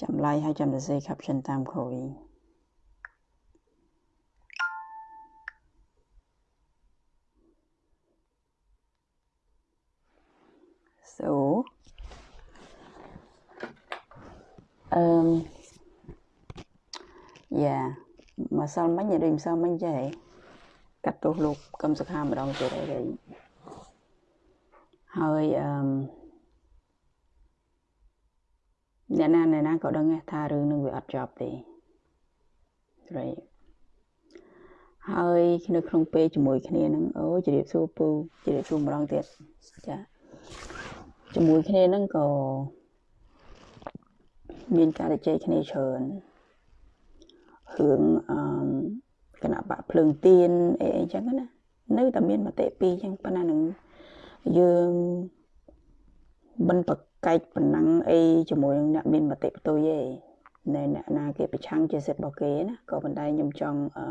ចាំ like ហើយចាំសរសេរ caption តាមគ្រូវិញ so អឺមយ៉ាម្សិលមិញឬម្សិលមិញចេះកាត់ទោសលោកកឹមសុខាម្ដងទៀតហើយហើយអឺម អ្នកណាអ្នកណាក៏ដឹងថារឿងនឹងវាអត់ចប់ទេស្រីហើយនៅក្នុងពេលជាមួយគ្នានឹងអូជ្រាបសួរពូជ្រាបសួរម្ដងទៀតចាជាមួយគ្នានឹងក៏មានការជជែកគ្នាច្រើនរឿងអឺគណៈបកភ្លើងទៀនអីអីចឹងណានៅតែមានមតិពីរចឹងប៉ុន្តែនឹងយើងមិនប្រ កែកប៉ុណ្ណឹងអីជាមួយនឹងអ្នកមានមតិផ្ទុយទេនៅអ្នកណាគេប្រឆាំងជាសិទ្ធិរបស់គេណាក៏ប៉ុន្តែខ្ញុំចង់អឺ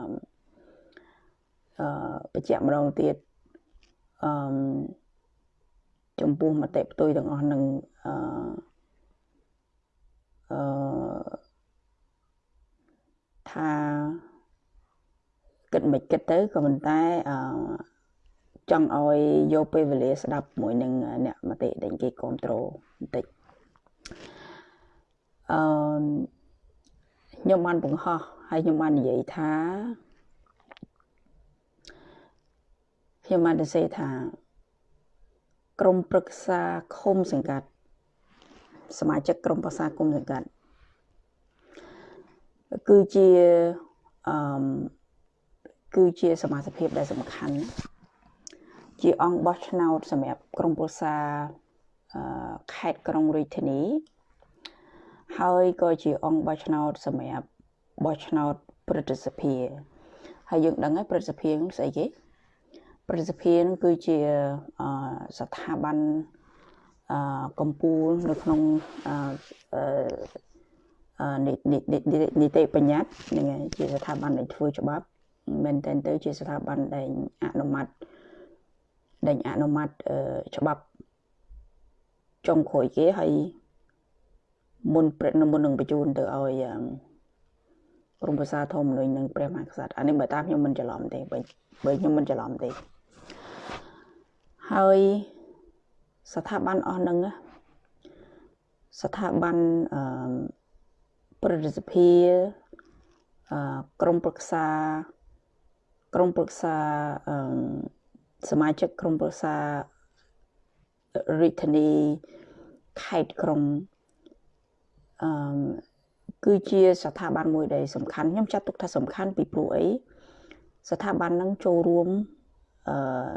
អឺបញ្ជាក់ម្ដងទៀតអឺចំពោះមតិផ្ទុយទាំងអស់នឹងអឺអឺថាគិតមិនគិតទៅក៏ប៉ុន្តែអឺ ចង់ឲ្យយកពេលវេលាស្ដាប់មួយនឹងអ្នកមតិដែលគេគ្រប់គ្រងបន្តិចអឺខ្ញុំបានបង្ហោះហើយខ្ញុំបាននិយាយថាខ្ញុំបានទៅសេថា ក្រុមប្រឹក្សាឃុំសង្កាត់ សមាជិកក្រុមប្រឹក្សាគុំសង្កាត់គឺជាអឺគឺជាសមាជិកភាពដែលសំខាន់ ជាអង្គបោះឆ្នោតសម្រាប់ក្រុមប្រឹក្សាខេត្តក្រុងរាជធានី ហើយក៏ជាអង្គបោះឆ្នោតសម្រាប់បោះឆ្នោតព្រឹទ្ធសភាហើយយើងដឹងហើយព្រឹទ្ធសភាស្អីគេព្រឹទ្ធសភានឹងគឺជាស្ថាប័នអឺកម្ពុជានៅក្នុងអឺនីតិបញ្ញត្តិនឹងជាស្ថាប័នដែលធ្វើច្បាប់មែនតើទៅជាស្ថាប័នដែលអនុម័ត ដែលអនុម័តច្បាប់ចុងក្រោយគេហើយមុនព្រឹកមុននឹងបញ្ជូនទៅឲ្យក្រុមប្រសាធម្មនុញ្ញនិងព្រះមហាក្សត្រអានេះបើតាមខ្ញុំមិនច្រឡំទេបើបើខ្ញុំមិនច្រឡំទេហើយស្ថាប័នអស់នឹងស្ថាប័នអឺប្រតិសភាអឺក្រមប្រឹក្សាក្រមប្រឹក្សាអឺ សមាជិកក្រមប្រឹក្សារាជធានីខេត្តក្រុងអឺគឺជាស្ថាប័នមួយដែលសំខាន់ខ្ញុំចាត់ទុកថាសំខាន់ពីព្រោះអីស្ថាប័នហ្នឹងចូលរួមអឺ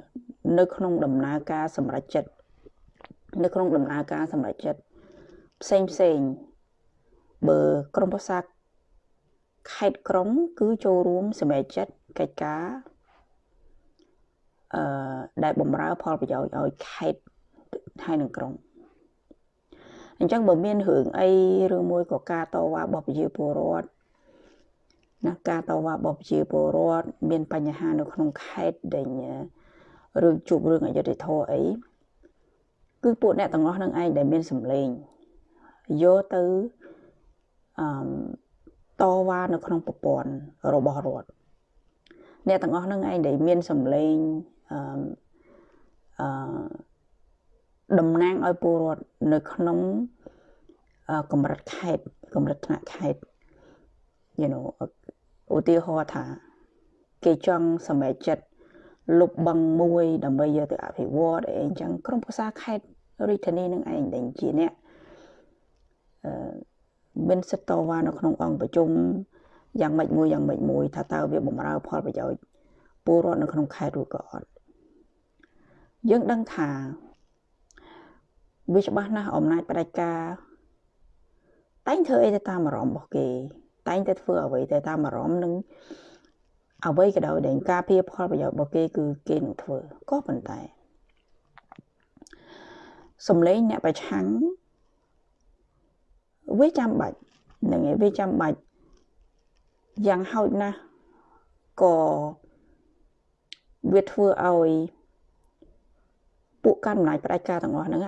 នៅក្នុងដំណើរការសម្រេចចិត្តនៅក្នុងដំណើរការសម្រេចចិត្តផ្សេងផ្សេងបើក្រមប្រសាខេត្តក្រុង គឺចូលរួមសម្រេចចិត្តកិច្ចការ អឺដែលបំរើផលប្រយោជន៍ឲ្យខេត្តហើយនឹងក្រុងអញ្ចឹងបើមានរឿងអីឬមួយក៏ការតវ៉ារបស់ប្រជាពលរដ្ឋណាការតវ៉ារបស់ប្រជាពលរដ្ឋមានបញ្ហានៅក្នុងខេត្តដែលរឿងជួបរឿងអយុត្តិធម៌អីគឺពួកអ្នកទាំងអស់នឹងឯងដែលមានសម្លេងយកទៅអឺតវ៉ានៅក្នុងប្រព័ន្ធរបស់រដ្ឋអ្នកទាំងអស់នឹងឯងដែលមានសម្លេង អឺអឺតំណាងឲ្យពលរដ្ឋនៅក្នុងកម្រិតខេត្តកម្រិតថ្នាក់ខេត្ត you know ឧទាហរណ៍ថាគេចង់សម្រេចចិត្តលុបបឹងមួយដើម្បីយកទៅអភិវឌ្ឍអីអញ្ចឹងក្រុមប្រឹក្សាខេត្តរាជធានីនឹងឯងដែលជាអ្នកអឺមានសិទ្ធិតវ៉ានៅក្នុងអង្គប្រជុំយ៉ាងម៉េចមួយយ៉ាងម៉េចមួយ ថាតើវាបំរើផលប្រយោជន៍ពលរដ្ឋនៅក្នុងខេត្តឬក៏អត់ យើងដឹងថាវាច្បាស់ណាស់អំណាចផ្ដាច់ការតែងធ្វើអីទៅតាមអារម្មណ៍របស់គេ តែងតែធ្វើអ្វីទៅតាមអារម្មណ៍នឹងអ្វីក៏ដោយដែលការពារផលប្រយោជន៍របស់គេគឺគេនឹងធ្វើក៏ប៉ុន្តែសំឡេងអ្នកប្រឆាំងវាចាំបាច់នឹងឯងវាចាំបាច់យ៉ាងហោចណាស់ក៏វាធ្វើឲ្យ ពួកកាន់អំណាចផ្ដាច់ការទាំងអស់ហ្នឹង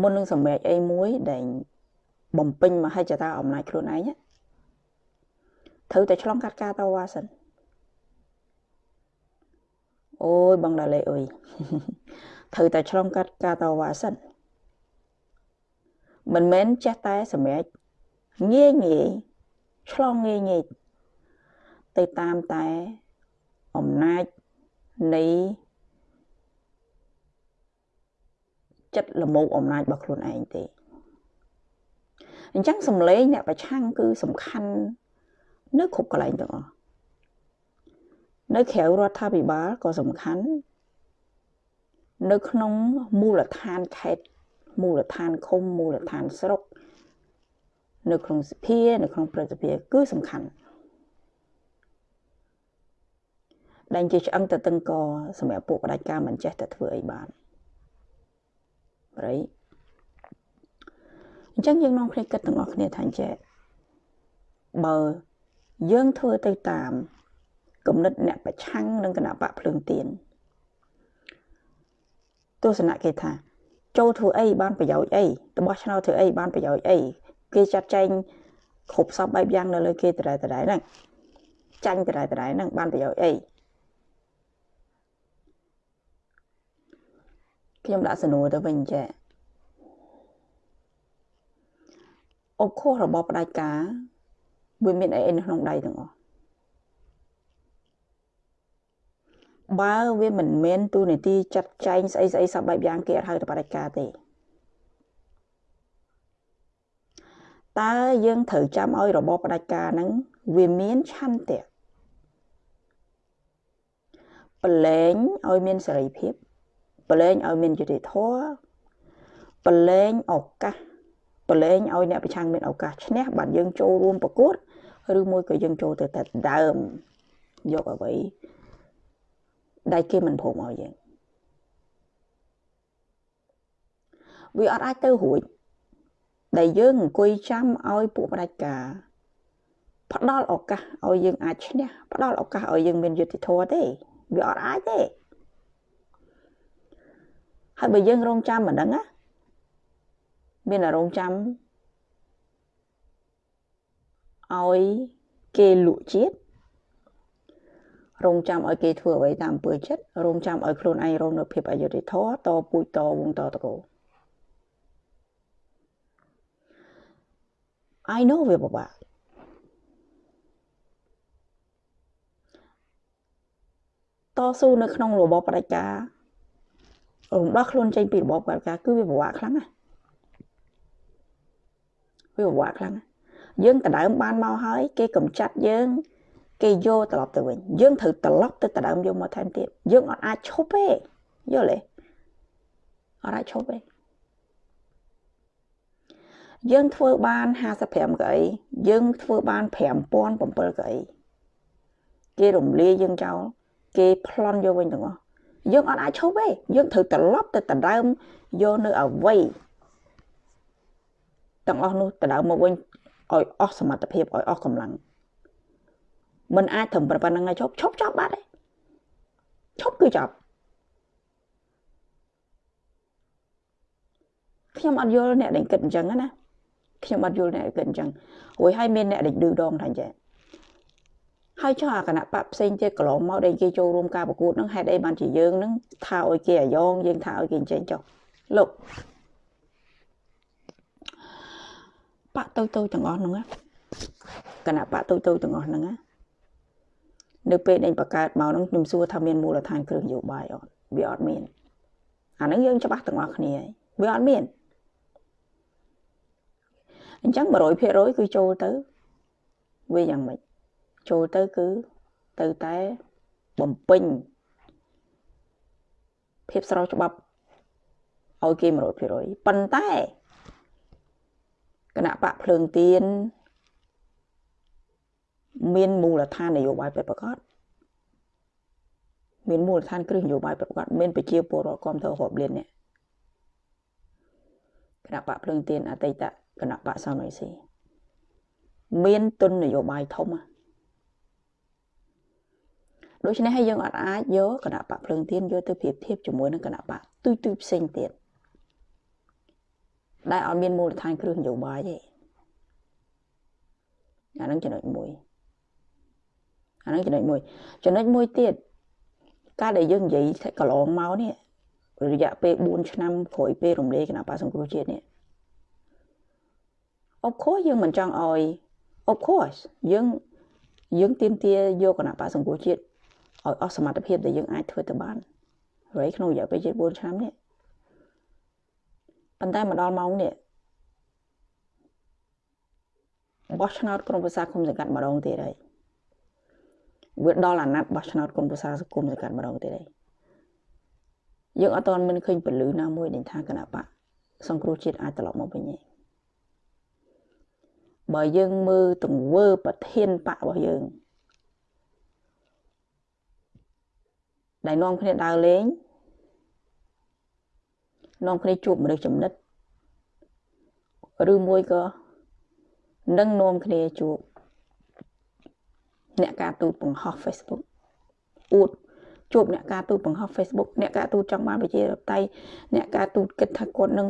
មុននឹងសម្រេចអីមួយដែលបំពេញមហិច្ឆតាអំណាចខ្លួនឯងត្រូវតែឆ្លងកាត់ការតវ៉ាសិនអូយបងដាលេអើយត្រូវតែឆ្លងកាត់ការតវ៉ាសិនមិនមែនចេះតែសម្រេចងាយងាយឆ្លងងាយងាយទៅតាមតែអំណាចនៃ ចិត្តលមោកអំណាចរបស់ខ្លួនឯងទេអញ្ចឹងសម្លេងអ្នកប្រឆាំងគឺសំខាន់នៅគ្រប់កន្លែងទាំងអស់នៅក្រៅរដ្ឋាភិបាលក៏សំខាន់នៅក្នុងមូលដ្ឋានខេត្តមូលដ្ឋានឃុំមូលដ្ឋានស្រុកនៅក្នុងសភានៅក្នុងព្រឹទ្ធសភាគឺសំខាន់ដែលជាឆ្អឹងទៅតឹងកសម្រាប់ពួកបដិការមិនចេះតែធ្វើអីបាន ប្រៃអញ្ចឹងយើងនាំគ្នាគិតទាំងអស់គ្នាថាអញ្ចេះបើយើងធ្វើទៅតាមគំនិតអ្នកប្រឆាំងនឹងគណៈបកភ្លើងទៀនទស្សនៈគេថា ចូលធ្វើអីបានប្រយោជន៍អីរបស់ឆ្នោតធ្វើអីបានប្រយោជន៍អីគេចាត់ចែងគ្រប់សពបែបយ៉ាងនៅលើគេតដែលតដែលហ្នឹងចាញ់តដែលតដែលហ្នឹងបានប្រយោជន៍អី ខ្ញុំដាក់សំណួរទៅវិញចាអុកខុសរបស់ផ្ដាច់ការវាមានអីនៅក្នុងដៃទាំងអស់បើវាមិនមែនទូនីតិចាត់ចែងស្អីស្អីសពបែបយ៉ាងគេអត់ហៅទៅបដិការទេតើយើងត្រូវចាំឲ្យរបបផ្ដាច់ការហ្នឹងវាមានឆន្ទៈប្រឡែងឲ្យមានសេរីភាព ប្រឡែងឲ្យមានយុត្តិធម៌ប្រឡែងឱកាសប្រឡែងឲ្យអ្នកប្រឆាំងមានឱកាសឈ្នះបាទយើងចូលរួមប្រកួតឬមួយក៏យើងចូលទៅតែដើមយកអ្វីដែលគេមិនព្រមឲ្យយើងវាអត់អាចទៅរួចដែលយើងអង្គុយចាំឲ្យពួកបដិការផ្ដល់ឱកាសឲ្យយើងអាចឈ្នះផ្ដល់ឱកាសឲ្យយើងមានយុត្តិធម៌ទេវាអត់អាចទេ ហើយបើយើងរងចាំមិនដឹងណាមានអារម្មណ៍ចាំឲ្យគេលក់ជាតិរងចាំឲ្យគេធ្វើអ្វីតាមអំពើចិត្តរងចាំឲ្យខ្លួនឯងរងនៅភាពអយុត្តិធម៌តពូជតវងតតកោ I know វាពិបាកតស៊ូនៅក្នុងរបបផ្ដាច់ការ រំដោះខ្លួនចេញពីរបបផ្ដាច់ការគឺវាពិបាកខ្លាំងណាស់វាពិបាកខ្លាំងណាស់យើងដដើមបានមកហើយ គេកំចាត់យើង គេយកត្រឡប់ទៅវិញយើងត្រូវត្រឡប់ទៅដដើមយកមកថែមទៀតយើងអត់អាចឈប់ទេយល់ទេអត់អាចឈប់ទេយើងធ្វើបាន55កៅអីយើងធ្វើបាន5007កៅអីគេរំលាយយើងចោលគេប្លន់យកវិញទាំងអស់ យើងអត់អាចឈប់ទេយើងត្រូវត្រឡប់ទៅដដើមយកនៅអវ័យទាំងអស់នោះដដើមមកវិញឲ្យអស់សមត្ថភាពឲ្យអស់កម្លាំងមិនអាចត្រឹមប៉ុណ្្នឹងឲ្យឈប់ឈប់ចប់បាត់ទេឈប់គឺចប់ខ្ញុំអត់យល់អ្នកដែលគិតអញ្ចឹងណាខ្ញុំអត់យល់អ្នកគិតអញ្ចឹងរួចហើយមានអ្នកដែលឌឺដងថាអញ្ចឹង ហើយចុះអាគណៈបកផ្សេងទៀតកន្លងមកដែលគេចូលរួមការប្រកួតហ្នឹងហេតុអីបានជាយើងហ្នឹងថាឲ្យគេអាយ៉ងយើងថាឲ្យគេអញ្ចឹងចុះលោកបាក់ទៅទៅទាំងអស់ហ្នឹងគណៈបកទៅទៅទាំងអស់ហ្នឹងណានៅពេលដែលបង្កើតមកហ្នឹងខ្ញុំសួរថាមានមូលដ្ឋានគ្រឿងនយោបាយអត់វាអត់មានអាហ្នឹងយើងច្បាស់ទាំងអស់គ្នាហើយវាអត់មានអញ្ចឹង100%គឺចូលទៅវាយ៉ាងម៉េច ចូលទៅគឺទៅតែបំពេញភាពស្របច្បាប់ឲ្យគេ100%ប៉ុន្តែគណៈបកភ្លើងទៀនមានមូលដ្ឋាននយោបាយពិតប្រាកដមានមូលដ្ឋានគ្រឹះនយោបាយពិតប្រាកដមានប្រជាពលរដ្ឋគ្រប់គ្រងរាប់លានអ្នកគណៈបកភ្លើងទៀនអតីតគណៈបកសំរងស៊ីមានទុននយោបាយធំ ដូច្នេះហើយយើងអត់អាចយកគណៈបកភ្លើងទៀនយកទៅប្រៀបធៀបជាមួយនឹងគណៈបកទុយទុយផ្សេងទៀតដែលអត់មានមូលដ្ឋានគ្រឹះនយោបាយទេហ្នឹងចំណុចមួយអាហ្នឹងចំណុចមួយចំណុចមួយទៀតការដែលយើងនិយាយកន្លងមកនេះរយៈពេល4ឆ្នាំក្រោយពេលរំលាយគណៈបក្សសង្គ្រោះជាតិនេះ of course យើងមិនចង់ឲ្យ of course យើងយើងទៀមទាយកគណៈបក្សសង្គ្រោះជាតិ ឲ្យអស់សមត្ថភាពដែលយើងអាចធ្វើទៅបានហើយក្នុងរយៈពេលជិត4ឆ្នាំនេះប៉ុន្តែមកដល់ម៉ោងនេះបោះឆ្នោតក្រុមប្រឹក្សាគុំសង្កាត់ម្ដងទៀតហើយវាដល់អាណត្តិបោះឆ្នោតក្រុមប្រឹក្សាគុំសង្កាត់ម្ដងទៀតហើយយើងអត់ទាន់មានឃើញពលឺណាមួយដែលថាគណៈបកសង្គ្រោះជាតិអាចត្រឡប់មកវិញទេបើយើងមើលទង្វើប្រធានបករបស់យើង ដែលនាំគ្នាដើរលេងនាំគ្នាជួបមនុស្សចំណិតឬមួយក៏នឹងនាំគ្នាជួបអ្នកការទូតបង្ហោះ Facebook អួតជួបអ្នកការទូតបង្ហោះ Facebook អ្នកការទូតចង់បានប្រជាធិបតេយ្យអ្នកការទូតគិតថាគាត់នឹង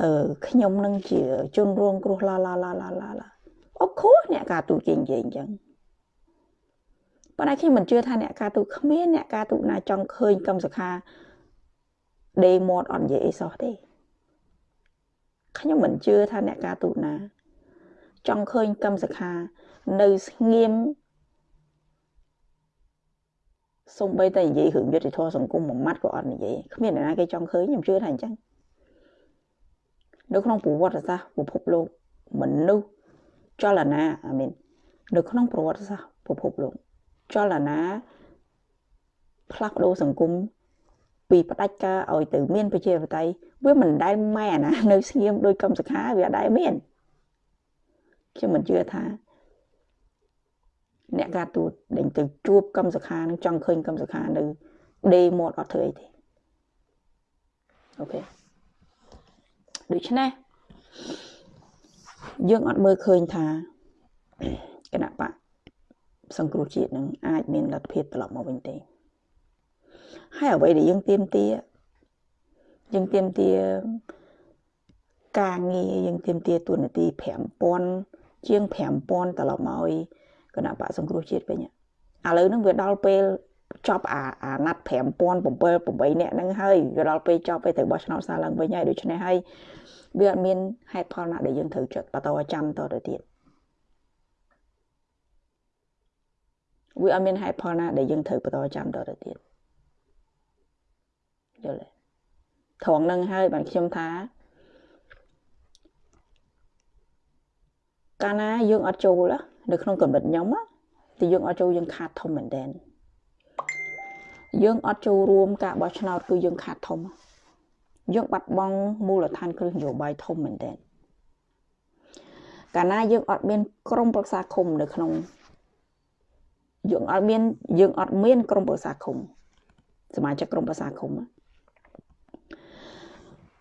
អឺខ្ញុំនឹងជាជនរងគ្រោះឡាឡាឡាឡាឡាឡាអបខួរអ្នកការទូតគេនិយាយអញ្ចឹង ប៉ុន្តែខ្ញុំមិនជឿថាអ្នកការទូតគ្មានអ្នកការទូតណាចង់ឃើញកម្មសខាដេមាត់អត់និយាយអីសោះទេខ្ញុំមិនជឿថាអ្នកការទូតណាចង់ឃើញកម្មសខានៅស្ងៀមសំបីតែនិយាយរឿងយុទ្ធធម៌សង្គមមួយម៉ាត់ក៏អត់និយាយគ្មានអ្នកណាគេចង់ឃើញខ្ញុំជឿថាអញ្ចឹងនៅក្នុងប្រវត្តិសាស្ត្រពិភពលោកមនុស្សចលនាអាមីននៅក្នុងប្រវត្តិសាស្ត្រពិភពលោក ចលនាផ្លាស់ប្ដូរសង្គមពីផ្ដាច់ការឲ្យទៅមានប្រជាធិបតេយ្យវាមិនដែលម៉ែណានៅស្ងៀមដោយកម្មសខាវាអត់ដែលមានខ្ញុំមិនជឿថាអ្នកការទូតដែលទៅជួបកម្មសខានឹងចង់ឃើញកម្មសខានៅដេមាត់អត់ធ្វើអីទេអូខេដូច្នេះយើងអត់មើលឃើញថាគណៈបក សង្គ្រោះជាតិនឹងអាចមានលទ្ធភាពត្រឡប់មកវិញទេហើយអ្វីដែលយើងទៀមទាយើងទៀមទាការងារយើងទៀមទាទួនាទី5000ជាង5000ត្រឡប់មកឲ្យគណៈបកសង្គ្រោះជាតិវិញឥឡូវហ្នឹងវាដល់ពេលចប់អាអាណត្តិ5007 8នាក់ហ្នឹងហើយវាដល់ពេលចប់ពេលទៅបោះឆ្នោតសារឡើងវិញហើយដូច្នេះហើយវាអត់មានហេតុផលណាដែលយើងត្រូវចិត្តបន្តចាំតទៅទៀត វាអត់មានហេតុផលណាដែលយើងត្រូវបន្តចាំតទៅទៀតយល់ទេត្រង់ហ្នឹងហើយបានខ្ញុំថាកាលណាយើងអត់ចូលនៅក្នុងកម្រិតខ្ញុំទីយើងអត់ចូលយើងខាតធំមែនទែនយើងអត់ចូលរួមការបោះឆ្នោតគឺយើងខាតធំយើងបាត់បង់មូលដ្ឋានគ្រឹះនយោបាយធំមែនទែនកាលណាយើងអត់មានក្រមប្រឹក្សាឃុំនៅក្នុង យើងអត់មានយើងអត់មានក្រមប្រឹក្សាឃុំសមាជិកក្រមប្រឹក្សាឃុំ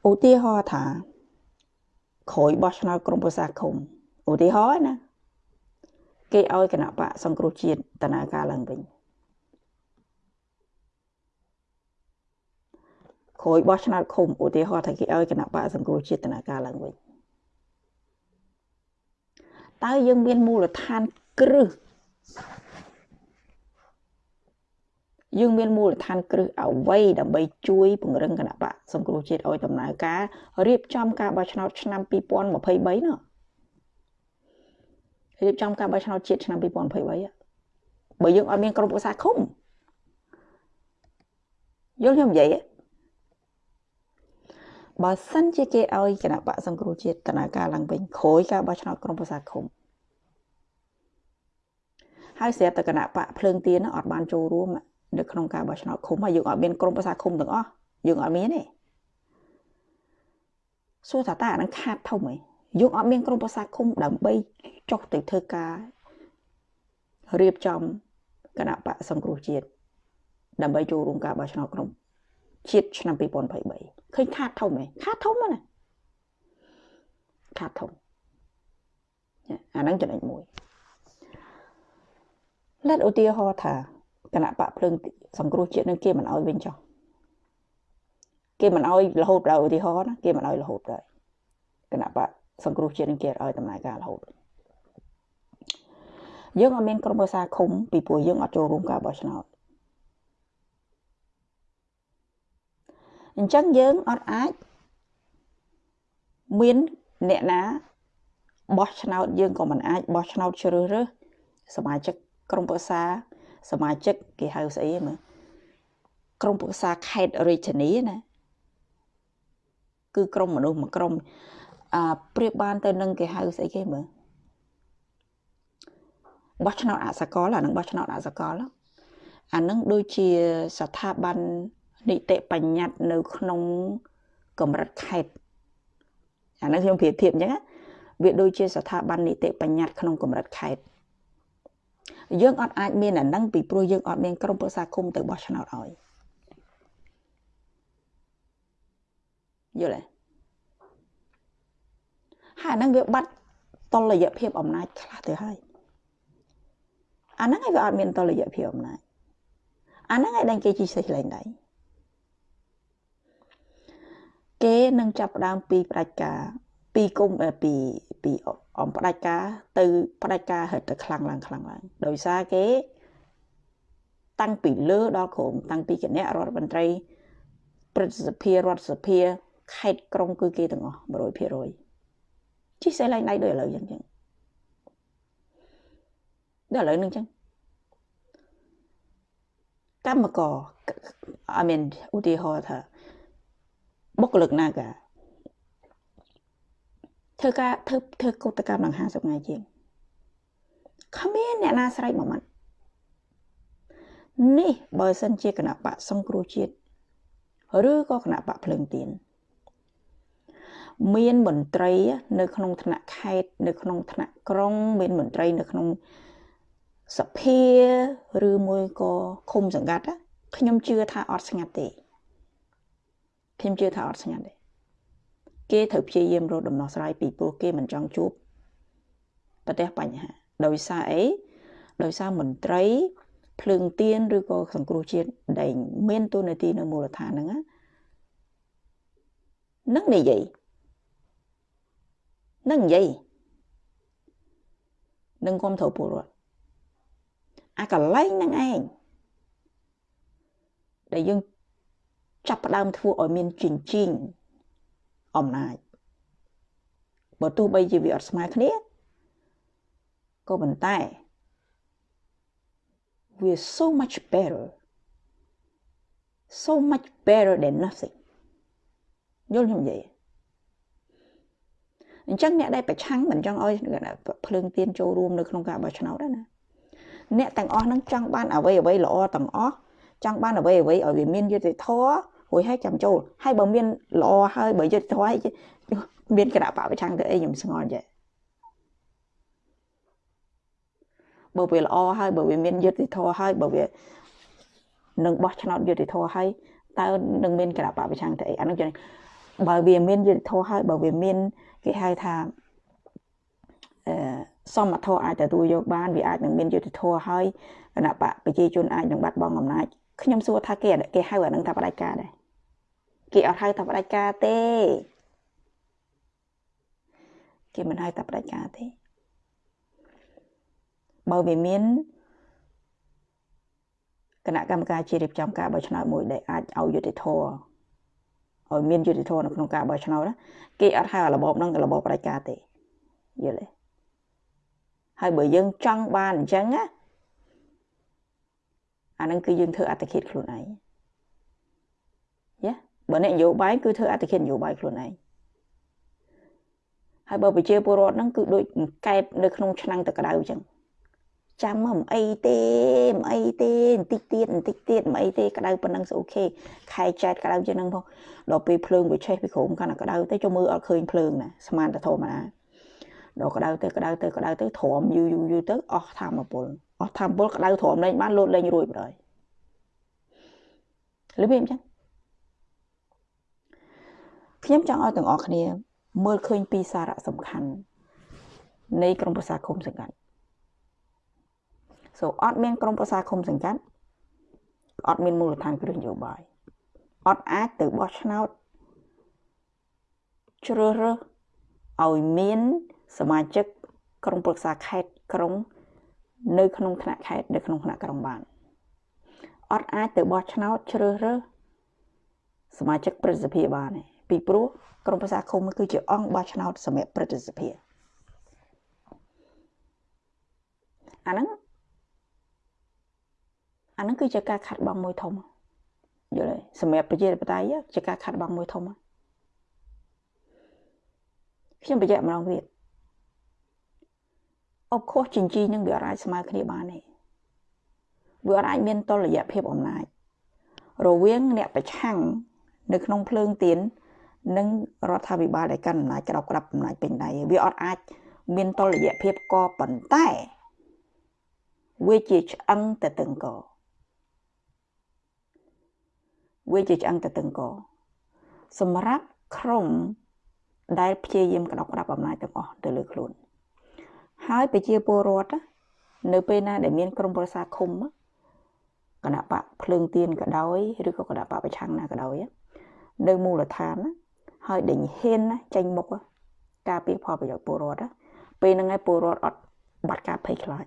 ឧទាហរណ៍ថាក្រោយបោះឆ្នោតក្រមប្រឹក្សាឃុំឧទាហរណ៍ណាគេឲ្យគណៈបកសង្គ្រោះជាតិតនាការឡើងវិញក្រោយបោះឆ្នោតឃុំឧទាហរណ៍ថាគេឲ្យគណៈបកសង្គ្រោះជាតិតនាការឡើងវិញតើយើងមានមូលដ្ឋានគ្រឹះ យើងមានមូលដ្ឋានគ្រឹះអ្វីដើម្បីជួយពង្រឹងគណៈបកសង្គ្រោះជាតិឲ្យដំណើរការរៀបចំការបោះឆ្នោតឆ្នាំ2023នោះរៀបចំការបោះឆ្នោតជាតិឆ្នាំ2023បើយើងអត់មានក្រុមប្រឹក្សាឃុំយល់ខ្ញុំនិយាយបើសិនជាគេឲ្យគណៈបកសង្គ្រោះជាតិដំណើរការឡើងវិញក្រោយការបោះឆ្នោតក្រុមប្រឹក្សាឃុំហើយស្រាប់តែគណៈបកភ្លើងទៀនអត់បានចូលរួម នៅក្នុងការបោះឆ្នោតឃុំហើយយើងអត់មានក្រុមប្រឹក្សាឃុំទាំងអស់យើងអត់មានទេសួរថាតើអានឹងខាតធំហ៎យើងអត់មានក្រុមប្រឹក្សាឃុំដើម្បីចុះទៅធ្វើការរៀបចំគណៈបកសង្គ្រោះជាតិដើម្បីចូលរួមការបោះឆ្នោតក្រុមជាតិឆ្នាំ2023ឃើញខាតធំហ៎ខាតធំណាខាតធំអាហ្នឹងចំណុចមួយលទ្ធឧទាហរណ៍ថា គណៈបកភ្លើងសង្គ្រោះជាតិនឹងគេមិនអោយវិញចុះគេមិនអោយរហូតដល់ឧទាហរណ៍ណាគេមិនអោយរហូតដល់គណៈបកសង្គ្រោះជាតិនឹងគេឲ្យដំណើរការរហូតយើងអត់មានក្រុមប្រឹក្សាឃុំពីព្រោះយើងអត់ចូលរួមការបោះឆ្នោតអញ្ចឹងយើងអត់អាចមានអ្នកណាបោះឆ្នោតយើងក៏មិនអាចបោះឆ្នោតជ្រើសរើសសមាជិកក្រុមប្រឹក្សា សមាជិកគេហៅស្អីមើលក្រុមប្រឹក្សាខេត្តរាជធានីណាគឺក្រុមមនុស្សមួយក្រុមអាប្រៀបបានទៅនឹងគេហៅស្អីគេមើលបោះឆ្នោតអសកលអានឹងបោះឆ្នោតអសកលអានឹងដូចជាស្ថាប័ននីតិបញ្ញត្តិនៅក្នុងកម្រិតខេត្តអានឹងខ្ញុំប្រៀបធៀបអញ្ចឹងវាដូចជាស្ថាប័ននីតិបញ្ញត្តិក្នុងកម្រិតខេត្ត យើងអត់អាចមានអានឹងពីព្រោះយើងអត់មានក្រុមប្រឹក្សាគុំទៅបោះឆ្នោតឲ្យយល់ទេហើយអានឹងវាបាត់តលយៈភាពអំណាចខ្លះទៅហើយអាហ្នឹងឯងវាអត់មានតលយៈភាពអំណាចអាហ្នឹងឯងដែលគេជីសេះលែងដៃគេនឹងចាប់ផ្ដើមពីផ្ដាច់ការពីគុំពីពី អំផ្ដាច់ការទៅផ្ដាច់ការហិតទៅខ្លាំងឡើងខ្លាំងឡើងដោយសារគេ តាំងពីលើដល់ក្រោមតាំងពីគណៈរដ្ឋមន្ត្រីព្រឹទ្ធសភារដ្ឋសភាខេត្តក្រុងគឺគេទាំងអស់100%ជីសេះឡើងដៃដូចឥឡូវអញ្ចឹងដល់ឥឡូវនឹងអញ្ចឹងកម្មករអមានឧទាហរណ៍ថាបុគ្គលិកណាកា ធ្វើការធ្វើធ្វើកុតកម្មដល់50ថ្ងៃជាងគ្មានអ្នកណាស្រែកមួយម៉ាត់នេះបើសិនជាគណៈបកសង្គ្រោះជាតិឬក៏គណៈបកភ្លើងទៀនមានមន្ត្រី នៅក្នុងថ្នាក់ខេត្តនៅក្នុងថ្នាក់ក្រុង មានមន្ត្រី នៅក្នុងសភាឬមួយក៏ឃុំសង្កាត់ខ្ញុំជឿថាអត់ស្ងាត់ទេខ្ញុំជឿថាអត់ស្ងាត់ទេ គេត្រូវព្យាយាមរកដំណោះស្រាយពីព្រោះគេមិនចង់ជួបប្រទេសបញ្ហាដោយសារអីដោយសារមន្ត្រីភ្លើងទៀនឬក៏សង្គ្រោះជាតិដែលមានទូនាទីនៅមូលដ្ឋានហ្នឹងនឹងនិយាយនឹងនិយាយនឹងគុំត្រូវពលរដ្ឋអាកន្លែងហ្នឹងឯងដែលយើងចាប់ផ្ដើមធ្វើឲ្យមានជីងជីង អំណាចបើទោះបីជាវាអត់ស្មើគ្នាក៏ប៉ុន្តែ we're so much better so much better than nothing យល់ខ្ញុំនិយាយអញ្ចឹងអ្នកដែលប្រឆាំងមិនចង់ឲ្យភ្លើងទៀនចូលរួមនៅក្នុងការបោះឆ្នោតណាអ្នកទាំងអស់ហ្នឹងចង់បានអ្វីអ្វីល្អទាំងអស់ចង់បានអ្វីអ្វីឲ្យវាមានយុត្តិធម៌ រួចហើយចាំចូលហើយបើមានល្អហើយបើយុត្តិធម៌ហើយមានគណៈបពប្រឆាំងទៅអីខ្ញុំស្ងល់ចេះបើវាល្អហើយបើវាមានយុត្តិធម៌ហើយបើវានឹងបោះឆ្នោតយុត្តិធម៌ហើយតើនឹងមានគណៈបពប្រឆាំងទៅអីអានោះចឹងបើវាមានយុត្តិធម៌ហើយបើវាមានគេហៅថាអឺសមត្ថភាពអាចទទួលយកបានវាអាចនឹងមានយុត្តិធម៌ហើយគណៈបកប្រជាជនអាចនឹងបាត់បង់អំណាច ខ្ញុំសួរថាគេគេហៅអានឹងថាបដិការដែរគេអត់ហៅថាបដិការទេគេមិនហៅថាបដិការទេបើវាមានគណៈកម្មការជារៀបចំការបោះឆ្នោតមួយដែលអាចឲ្យយុត្តិធម៌ឲ្យមានយុត្តិធម៌នៅក្នុងការបោះឆ្នោតគេអត់ហៅរបបហ្នឹងរបបបដិការទេយល់ទេហើយបើយើងចង់បានអញ្ចឹងណា អាហ្នឹងគឺយើងធ្វើអត្តឃាតខ្លួនឯងយ៉ាបើអ្នកនយោបាយគឺធ្វើអត្តឃាតនយោបាយខ្លួនឯងហើយបើប្រជាពលរដ្ឋហ្នឹងគឺដូចកែបនៅក្នុងឆ្នាំងទឹកក្តៅអញ្ចឹងចាំមិនអីទេមិនអីទេបន្តិចទៀតបន្តិចទៀតមិនអីទេក្តៅប៉ុណ្ណឹងអូខេខែចែកក្តៅជាងហ្នឹងផងដល់ពេលភ្លើងវាឆេះពីក្រោមកាន់តែក្តៅទៅចុះមើលអត់ឃើញភ្លើងណាស្មានតែធម្មតាដល់ក្តៅទៅក្តៅទៅក្តៅទៅទ្រាំយូរយូរយូរទៅអស់ធម្មពល អស់ធម្មពលក្តៅទ្រាំលេងបានលោតលេងរួចបណ្ដោយលឺវាអញ្ចឹងខ្ញុំចង់ឲ្យទាំងអស់គ្នា មើលឃើញពីសារៈសំខាន់នៃក្រមប្រសាឃុំសង្កាត់ so អត់មានក្រមប្រសាឃុំសង្កាត់អត់មានមូលដ្ឋានគ្រឹះនយោបាយអត់អាចទៅបោះឆ្នោតជ្រើសរើសឲ្យមានសមាជិកក្រុមប្រឹក្សាខេត្តក្រុង នៅក្នុងថ្នាក់ខេត្តនៅក្នុងថ្នាក់ក្រុងបានអត់អាចទៅបោះឆ្នោតជ្រើសរើសសមាជិកព្រឹទ្ធសភាបានទេពីព្រោះក្រមប្រសាឃុំគឺជាអង្គបោះឆ្នោតសម្រាប់ព្រឹទ្ធសភាអាហ្នឹងអាហ្នឹងគឺជាការខាត់បងមួយធំយល់ទេសម្រាប់ប្រជាធិបតេយ្យជាការខាត់បងមួយធំខ្ញុំបញ្ជាក់ម្ដងទៀត អបខុសចិញ្ជីនឹងវាអាចស្មើគ្នាបានទេវាអាចមានតលយៈភាពអំណាចរវាងអ្នកប្រឆាំងនៅក្នុងភ្លើងទៀននិងរដ្ឋាភិបាលដែលកាន់អំណាចក្របក្រាប់អំណាចពេញដៃវាអត់អាច មានតលយៈភាពក៏ប៉ុន្តែវាជាឆ្អឹងទៅតឹងកវាជាឆ្អឹងទៅតឹងកសម្រាប់ក្រុមដែលព្យាយាមក្តោបក្តាប់អំណាចទាំងអស់ទៅលើខ្លួន ហើយប្រជាពលរដ្ឋនៅពេលណាដែលមានក្រុមប្រឹក្សាឃុំគណៈបកភ្លើងទៀនក៏ដោយឬក៏គណៈបកប្រឆាំងណាក៏ដោយនៅមូលដ្ឋានហើយដេញហ៊ានណាចេញមុខការពីផលប្រយោជន៍ពលរដ្ឋពេលហ្នឹងឯងពលរដ្ឋអត់បាត់ការភ័យខ្លាច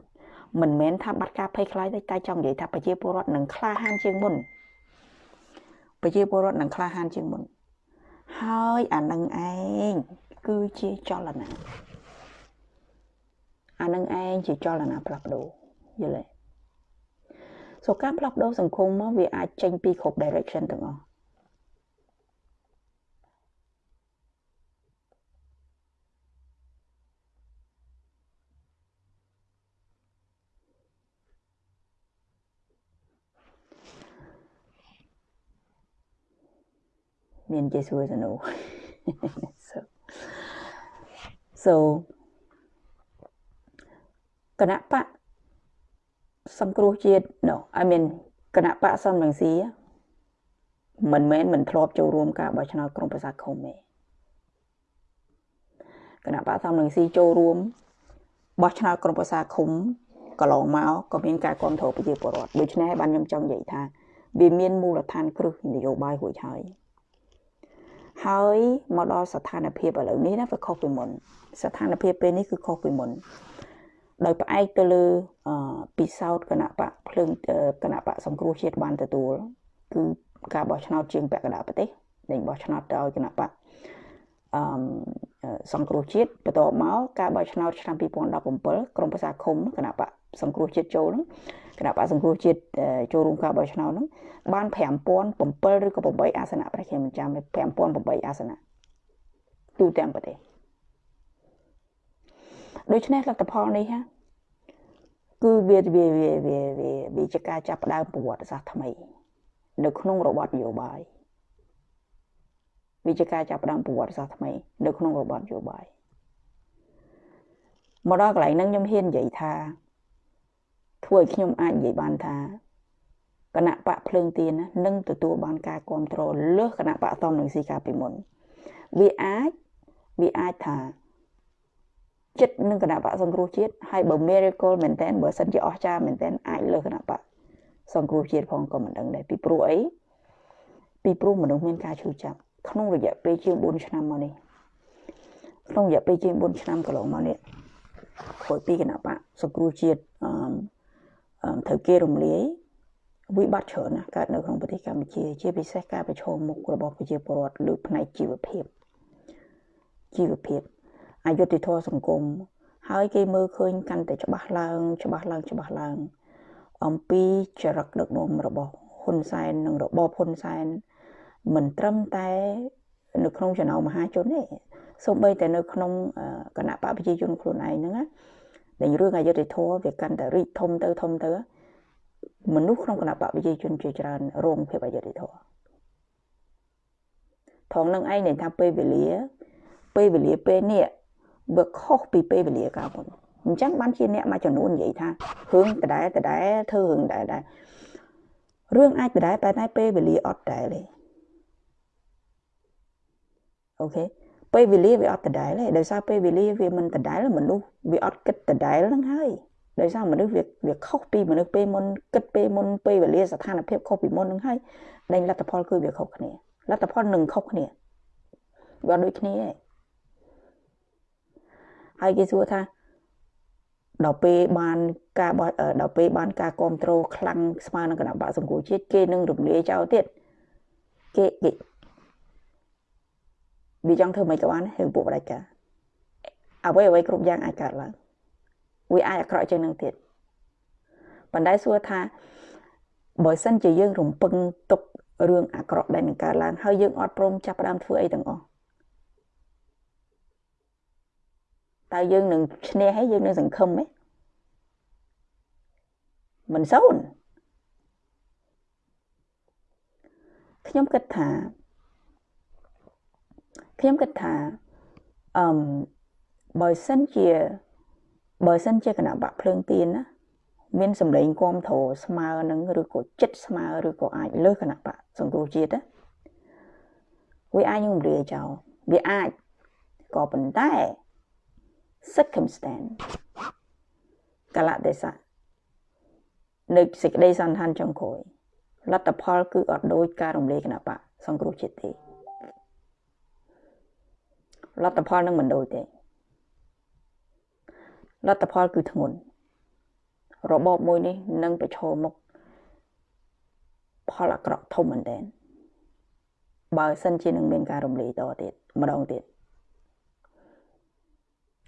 មិនមែនថាបាត់ការភ័យខ្លាចទេតែចង់និយាយថាប្រជាពលរដ្ឋនឹងក្លាហានជាងមុនប្រជាពលរដ្ឋនឹងក្លាហានជាងមុនហើយអានឹងឯងគឺជាចលនា អានឹងឯងជាចលនាផ្លាស់ប្ដូរយល់ទេសូការផ្លាស់ប្ដូរសង្គមមកវាអាចចេញពីគ្រប់ direction ទាំងអស់មានជាសួរសនុ so so គណៈបកសង្គ្រោះជាតិ no I mean គណៈបកសំរងស៊ីមិនមែនមិនធ្លាប់ចូលរួមការបោះឆ្នោតក្រុងប្រសាឃុំទេគណៈបកសំរងស៊ីចូលរួមបោះឆ្នោតក្រុងប្រសាឃុំកន្លងមកក៏មានការគ្រប់គ្រងប្រជាពលរដ្ឋដូច្នេះបានខ្ញុំចង់និយាយថាវាមានមូលដ្ឋានគ្រឹះនយោបាយរួចហើយហើយមកដល់ស្ថានភាពឥឡូវនេះណាវាខុសពីមុន ស្ថានភាពពេលនេះគឺខុសពីមុន ដោយផ្អែកទៅលើពិសោធន៍គណៈបកភ្លើងគណៈបកសង្គ្រោះជាតិបានទទួលគឺការបោះឆ្នោតជាងពាក់កណ្ដាលប្រទេសដែលបោះឆ្នោតដោយគណៈបកអឺសង្គ្រោះជាតិបន្ទាប់មកការបោះឆ្នោតឆ្នាំ2017ក្រមប្រសាឃុំគណៈបកសង្គ្រោះជាតិចូលហ្នឹងគណៈបកសង្គ្រោះជាតិចូលរួមការបោះឆ្នោតហ្នឹងបាន5007ឬក៏8អាសនៈប្រខ្ញុំមិនចាំ5008អាសនៈទូទាំងប្រទេស ដូច្នេះលទ្ធផលនេះហាគឺវាវាវាវាវាជាការចាប់ផ្ដើមប្រវត្តិសាស្ត្រថ្មី នៅក្នុងរបបនយោបាយវាជាការចាប់ផ្ដើមប្រវត្តិសាស្ត្រថ្មី នៅក្នុងរបបនយោបាយមកដល់កន្លែងហ្នឹងខ្ញុំហ៊ាននិយាយថាធ្វើឲ្យខ្ញុំអាចនិយាយបានថាគណៈបកភ្លើងទៀននឹងទទួលបានការគ្រប់គ្រងលើសគណៈបកតំនឹងស៊ីកាពីមុនវាអាចវាអាចថា ចិត្តនឹងគណៈបកសង្គ្រោះជាតិហើយបើ miracle មែនតើបើសិនជាអស្ចារ្យមែនតើអាចលើគណៈបកសង្គ្រោះជាតិផងក៏មិនដឹងដែរពីព្រោះអីពីព្រោះមនុស្សមានការឈឺចាប់ក្នុងរយៈពេលជាង4ឆ្នាំមកនេះក្នុងរយៈពេលជាង4ឆ្នាំកន្លងមកនេះក្រោយពីគណៈបកសង្គ្រោះជាតិអឺត្រូវគេរំលាយវិបត្តិច្រើនណាស់កើតនៅក្នុងប្រទេសកម្ពុជា ជាពិសេសការប្រឈមមុខរបស់ប្រជាពលរដ្ឋលើផ្នែកជីវភាពជីវភាព អយុត្តិធម៌សង្គមហើយគេមើលឃើញកាន់តែច្បាស់ឡើង ច្បាស់ឡើងច្បាស់ឡើង អំពីចរិតដឹកនាំរបស់ហ៊ុនសែននិងរបបហ៊ុនសែនមិនត្រឹមតែ នៅក្នុងចំណោមមហាជនទេសូម្បីតែនៅក្នុងគណៈបកប្រជាជនខ្លួនឯងហ្នឹងណាដែលរឿងអយុត្តិធម៌វាកាន់តែរីកធំទៅធំទៅមនុស្សក្នុងគណៈបកប្រជាជនជាច្រើនរងភាពអយុត្តិធម៌ថងនឹងឯងនិយាយថាពេលវេលាពេលវេលាពេលនេះ វាខុសពីពេលវេលាកាលមុនអញ្ចឹងបានជាអ្នកមួយចំនួននិយាយថារឿងដដែលដដែលធ្វើរឿងដដែលដែររឿងអាចដដែលតែតែពេលវេលាអត់ដែរទេអូខេពេលវេលាវាអត់ដដែលទេដោយសារពេលវេលាវាមិនដដែលមនុស្សវាអត់គិតដដែលហ្នឹងហើយដោយសារមនុស្សវាវាខុសពីមនុស្សពេលមុនគិតពេលមុនពេលវេលាស្ថានភាពខុសពីមុនហ្នឹងហើយដែងលទ្ធផលគឺវាខុសគ្នាលទ្ធផលនឹងខុសគ្នាវាដូចគ្នាឯង ហើយគេសួរថាដល់ពេលបានការបោះដល់ពេលបានការគ្រប់គ្រងខ្លាំងស្មើនឹងគណៈបកសង្គមជាតិគេនឹងរំលាយចោលទៀតគេគេវាចង់ធ្វើមិនក៏បានរឿងពួកបដិការអ្វីអ្វីគ្រប់យ៉ាងអាចកើតឡើងវាអាចអាក្រក់ជាងនឹងទៀតប៉ុន្តែសួរថាបើសិនជាយើងរំពឹងទុករឿងអាក្រក់ដែលនឹងកើតឡើងហើយយើងអត់ព្រមចាប់ផ្ដើមធ្វើអីទាំងអស់ តើយើងនឹងឈ្នះហើយយើងនឹងសង្ឃឹមទេមិនសូនខ្ញុំគិតថាខ្ញុំគិតថាអឺមបើសិនជាបើសិនជាគណៈបកភ្លើងទៀនណាមានសម្លេងគាំទ្រស្មើនឹងឬក៏ចិត្តស្មើឬក៏អាចលើសគណៈបកសង្គ្រោះជាតិណាវាអាចនឹងរាចោលវាអាចក៏ប៉ុន្តែ circumstance កលៈទេសៈនៅសេចក្តីសន្តានចុងក្រោយលទ្ធផលគឺអត់ដូចការរំលាយគណៈបកសង្គ្រោះជាតិទេលទ្ធផលនឹងមិនដូចទេលទ្ធផលគឺធ្ងន់របបមួយនេះនឹងប្រឈមមុខផលអាក្រក់ធំមែនទែនបើសិនជានឹងមានការរំលាយតទៀតម្ដងទៀត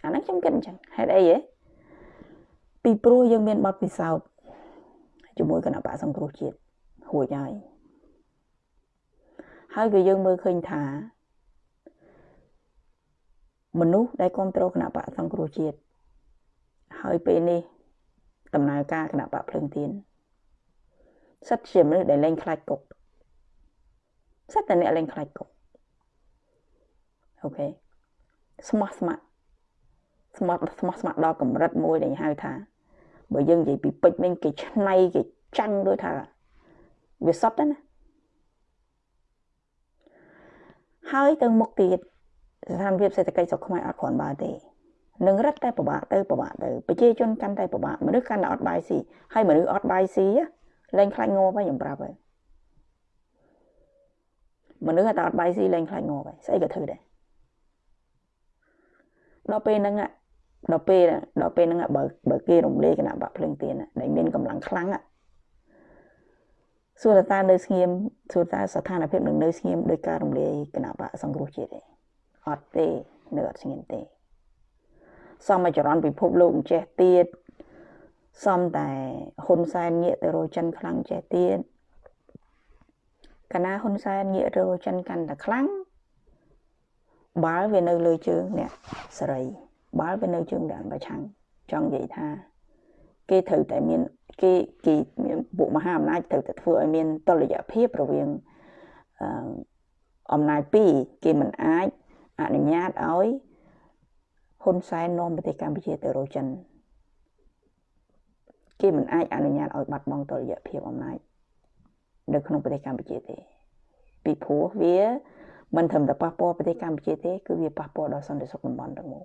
អាហ្នឹងខ្ញុំគិតអញ្ចឹងហេតុអីហ៎ពីព្រោះយើងមានបទពិសោធន៍ជាមួយគណៈបកសង្គ្រោះជាតិរួចហើយហើយក៏យើងមើលឃើញថាមនុស្សដែលគ្រប់គ្រងគណៈបកសង្គ្រោះជាតិហើយពេលនេះដំណើរការគណៈបកភ្លើងទៀនសិតជាមនុស្សដែលលែងខ្លាចគុកសិតតែអ្នកលែងខ្លាចគុកអូខេស្មោះស្ម័គ្រ ស្មោះស្មោះស្ម័គ្រដល់កម្រិតមួយដែលហៅថាបើយើងនិយាយពីពេជ្រវិញគេឆ្នៃគេចាញ់ដូចថាវាសតណាហើយទៅមុខទៀតស្ថានភាពសេដ្ឋកិច្ចស្រុកខ្មែរអត់គ្រាន់បើទេនឹងរឹតតែពិបាកទៅពិបាកទៅប្រជាជនកាន់តែពិបាកមនុស្សកាន់តែអត់បាយស៊ីហើយមនុស្សអត់បាយស៊ីលែងខ្លាចងាប់ហើយខ្ញុំប្រាប់ហើយមនុស្សតែអត់បាយស៊ីលែងខ្លាចងាប់ហើយស្អីក៏ធ្វើដែរដល់ពេលហ្នឹង ដល់ពេលដល់ពេលហ្នឹងបើបើគេរំលាយគណៈបកភ្លើងទៀនដែលមានកម្លាំងខ្លាំងសួរតើនៅស្ងៀមសួរតើស្ថានភាពនឹងនៅស្ងៀមដោយការរំលាយគណៈបកសង្គ្រោះជាតិទេអត់ទេនៅអត់ស្ងៀមទេសមចរន្តពិភពលោកចេះទៀតសំតែហ៊ុនសែនងាកទៅរកចិនខ្លាំងចេះទៀតកណាហ៊ុនសែនងាករកចិនកាន់តែខ្លាំងបាល់វានៅលើជើងអ្នកសេរី បាល់វានៅជើងអ្នកប្រឆាំងចង់និយាយថាគេត្រូវតែមានគេគេមានពួកមហាអំណាចត្រូវតែធ្វើឲ្យមានតុល្យភាពរវាងអំណាចពីរគេមិនអាចអនុញ្ញាតឲ្យហ៊ុនសែននាំប្រទេសកម្ពុជាទៅរកចិនគេមិនអាចអនុញ្ញាតឲ្យបាត់បង់តុល្យភាពអំណាចនៅក្នុងប្រទេសកម្ពុជាទេពីព្រោះវាមិនត្រឹមតែប៉ះពាល់ប្រទេសកម្ពុជាទេគឺវាប៉ះពាល់ដល់សន្តិសុខតំបន់ទាំងមូល